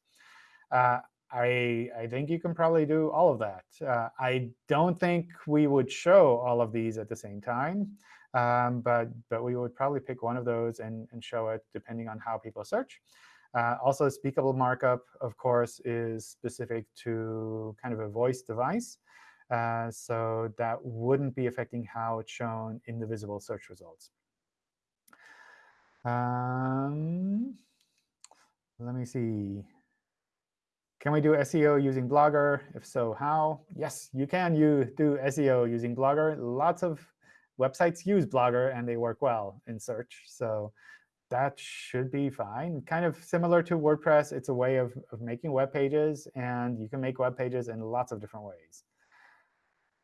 uh, I, I think you can probably do all of that. Uh, I don't think we would show all of these at the same time, um, but, but we would probably pick one of those and, and show it depending on how people search. Uh, also, speakable markup, of course, is specific to kind of a voice device. Uh, so that wouldn't be affecting how it's shown in the visible search results. Um, let me see. Can we do SEO using Blogger? If so, how? Yes, you can you do SEO using Blogger. Lots of websites use Blogger, and they work well in search. So that should be fine. Kind of similar to WordPress, it's a way of, of making web pages, and you can make web pages in lots of different ways.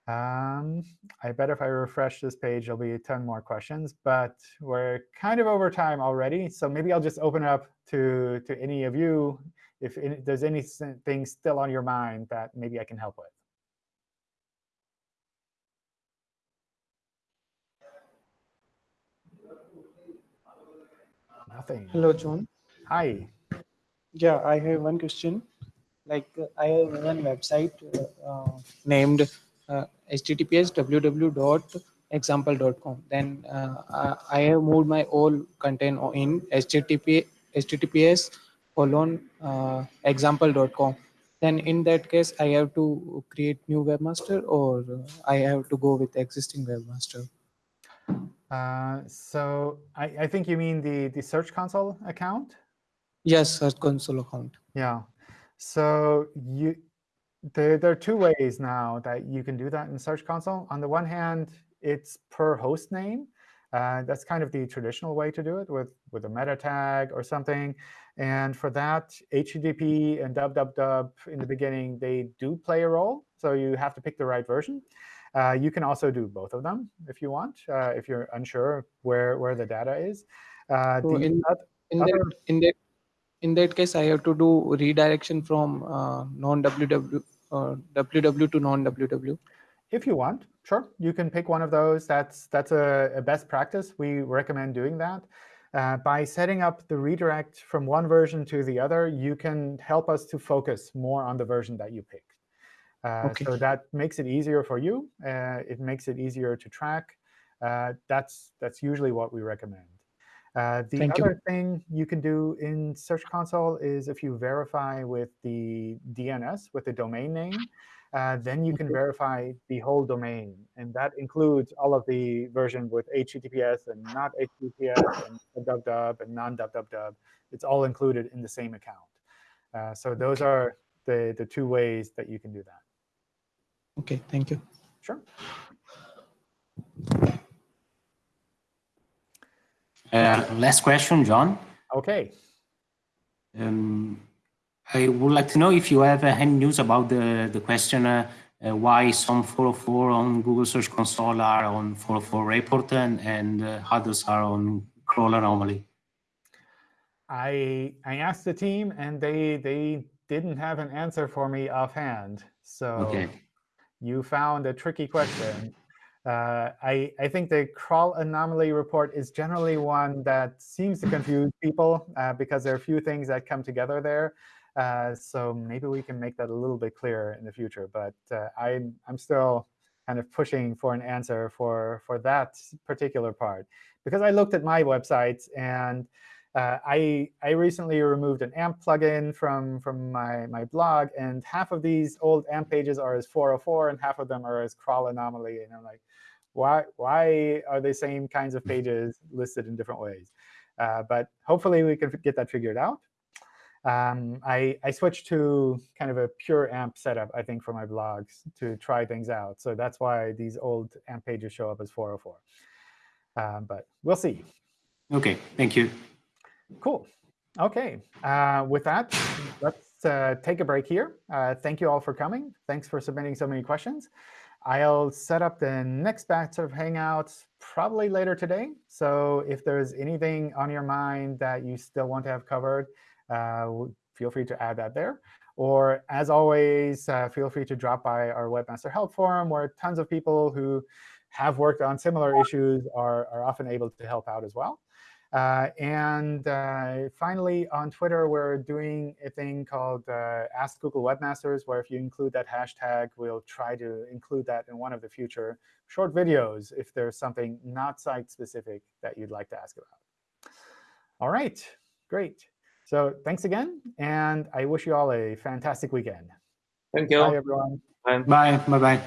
Um, I bet if I refresh this page, there'll be a ton more questions. But we're kind of over time already. So maybe I'll just open it up to, to any of you if any, there's anything still on your mind that maybe I can help with. Nothing. Hello, John. Hi. Yeah, I have one question. Like, I have one website uh, named https www.example.com. Then uh, I have moved my all content in http https colon uh, example.com. Then in that case, I have to create new webmaster or I have to go with existing webmaster. Uh, so I, I think you mean the, the Search Console account? Yes, Search Console account. Yeah. So you there, there are two ways now that you can do that in Search Console. On the one hand, it's per host name. Uh, that's kind of the traditional way to do it with, with a meta tag or something. And for that, HTTP and www in the beginning, they do play a role. So you have to pick the right version. Uh, you can also do both of them if you want, uh, if you're unsure where, where the data is. Uh, so in, in, that, in, that, in that case, I have to do redirection from uh, non-www uh, www to non-www? If you want, sure. You can pick one of those. That's, that's a, a best practice. We recommend doing that. Uh, by setting up the redirect from one version to the other, you can help us to focus more on the version that you picked. Uh, okay. So that makes it easier for you. Uh, it makes it easier to track. Uh, that's, that's usually what we recommend. Uh, the Thank other you. thing you can do in Search Console is if you verify with the DNS, with the domain name, uh, then you can verify the whole domain. And that includes all of the version with HTTPS and not HTTPS and www and non-www. It's all included in the same account. Uh, so those are the, the two ways that you can do that. OK, thank you. Sure. Uh, last question, John. OK. Um, I would like to know if you have uh, any news about the, the question uh, uh, why some 404 on Google Search Console are on 404 report and, and uh, others are on crawl anomaly. I I asked the team and they they didn't have an answer for me offhand. So okay. you found a tricky question. Uh, I, I think the crawl anomaly report is generally one that seems to confuse people uh, because there are a few things that come together there. Uh, so maybe we can make that a little bit clearer in the future. But uh, I'm, I'm still kind of pushing for an answer for, for that particular part. Because I looked at my website, and uh, I, I recently removed an AMP plugin from, from my, my blog. And half of these old AMP pages are as 404, and half of them are as crawl anomaly. And I'm like, why, why are the same kinds of pages listed in different ways? Uh, but hopefully, we can get that figured out um, I, I switched to kind of a pure AMP setup, I think, for my blogs to try things out. So that's why these old AMP pages show up as 404. Um, but we'll see. OK, thank you. Cool. OK, uh, with that, let's uh, take a break here. Uh, thank you all for coming. Thanks for submitting so many questions. I'll set up the next batch of Hangouts probably later today. So if there's anything on your mind that you still want to have covered, uh, feel free to add that there. Or as always, uh, feel free to drop by our Webmaster Help Forum, where tons of people who have worked on similar issues are, are often able to help out as well. Uh, and uh, finally, on Twitter, we're doing a thing called uh, Ask Google Webmasters, where if you include that hashtag, we'll try to include that in one of the future short videos if there's something not site-specific that you'd like to ask about. All right, great. So thanks again, and I wish you all a fantastic weekend. Thank you. Bye, everyone. Bye. Bye. Bye-bye.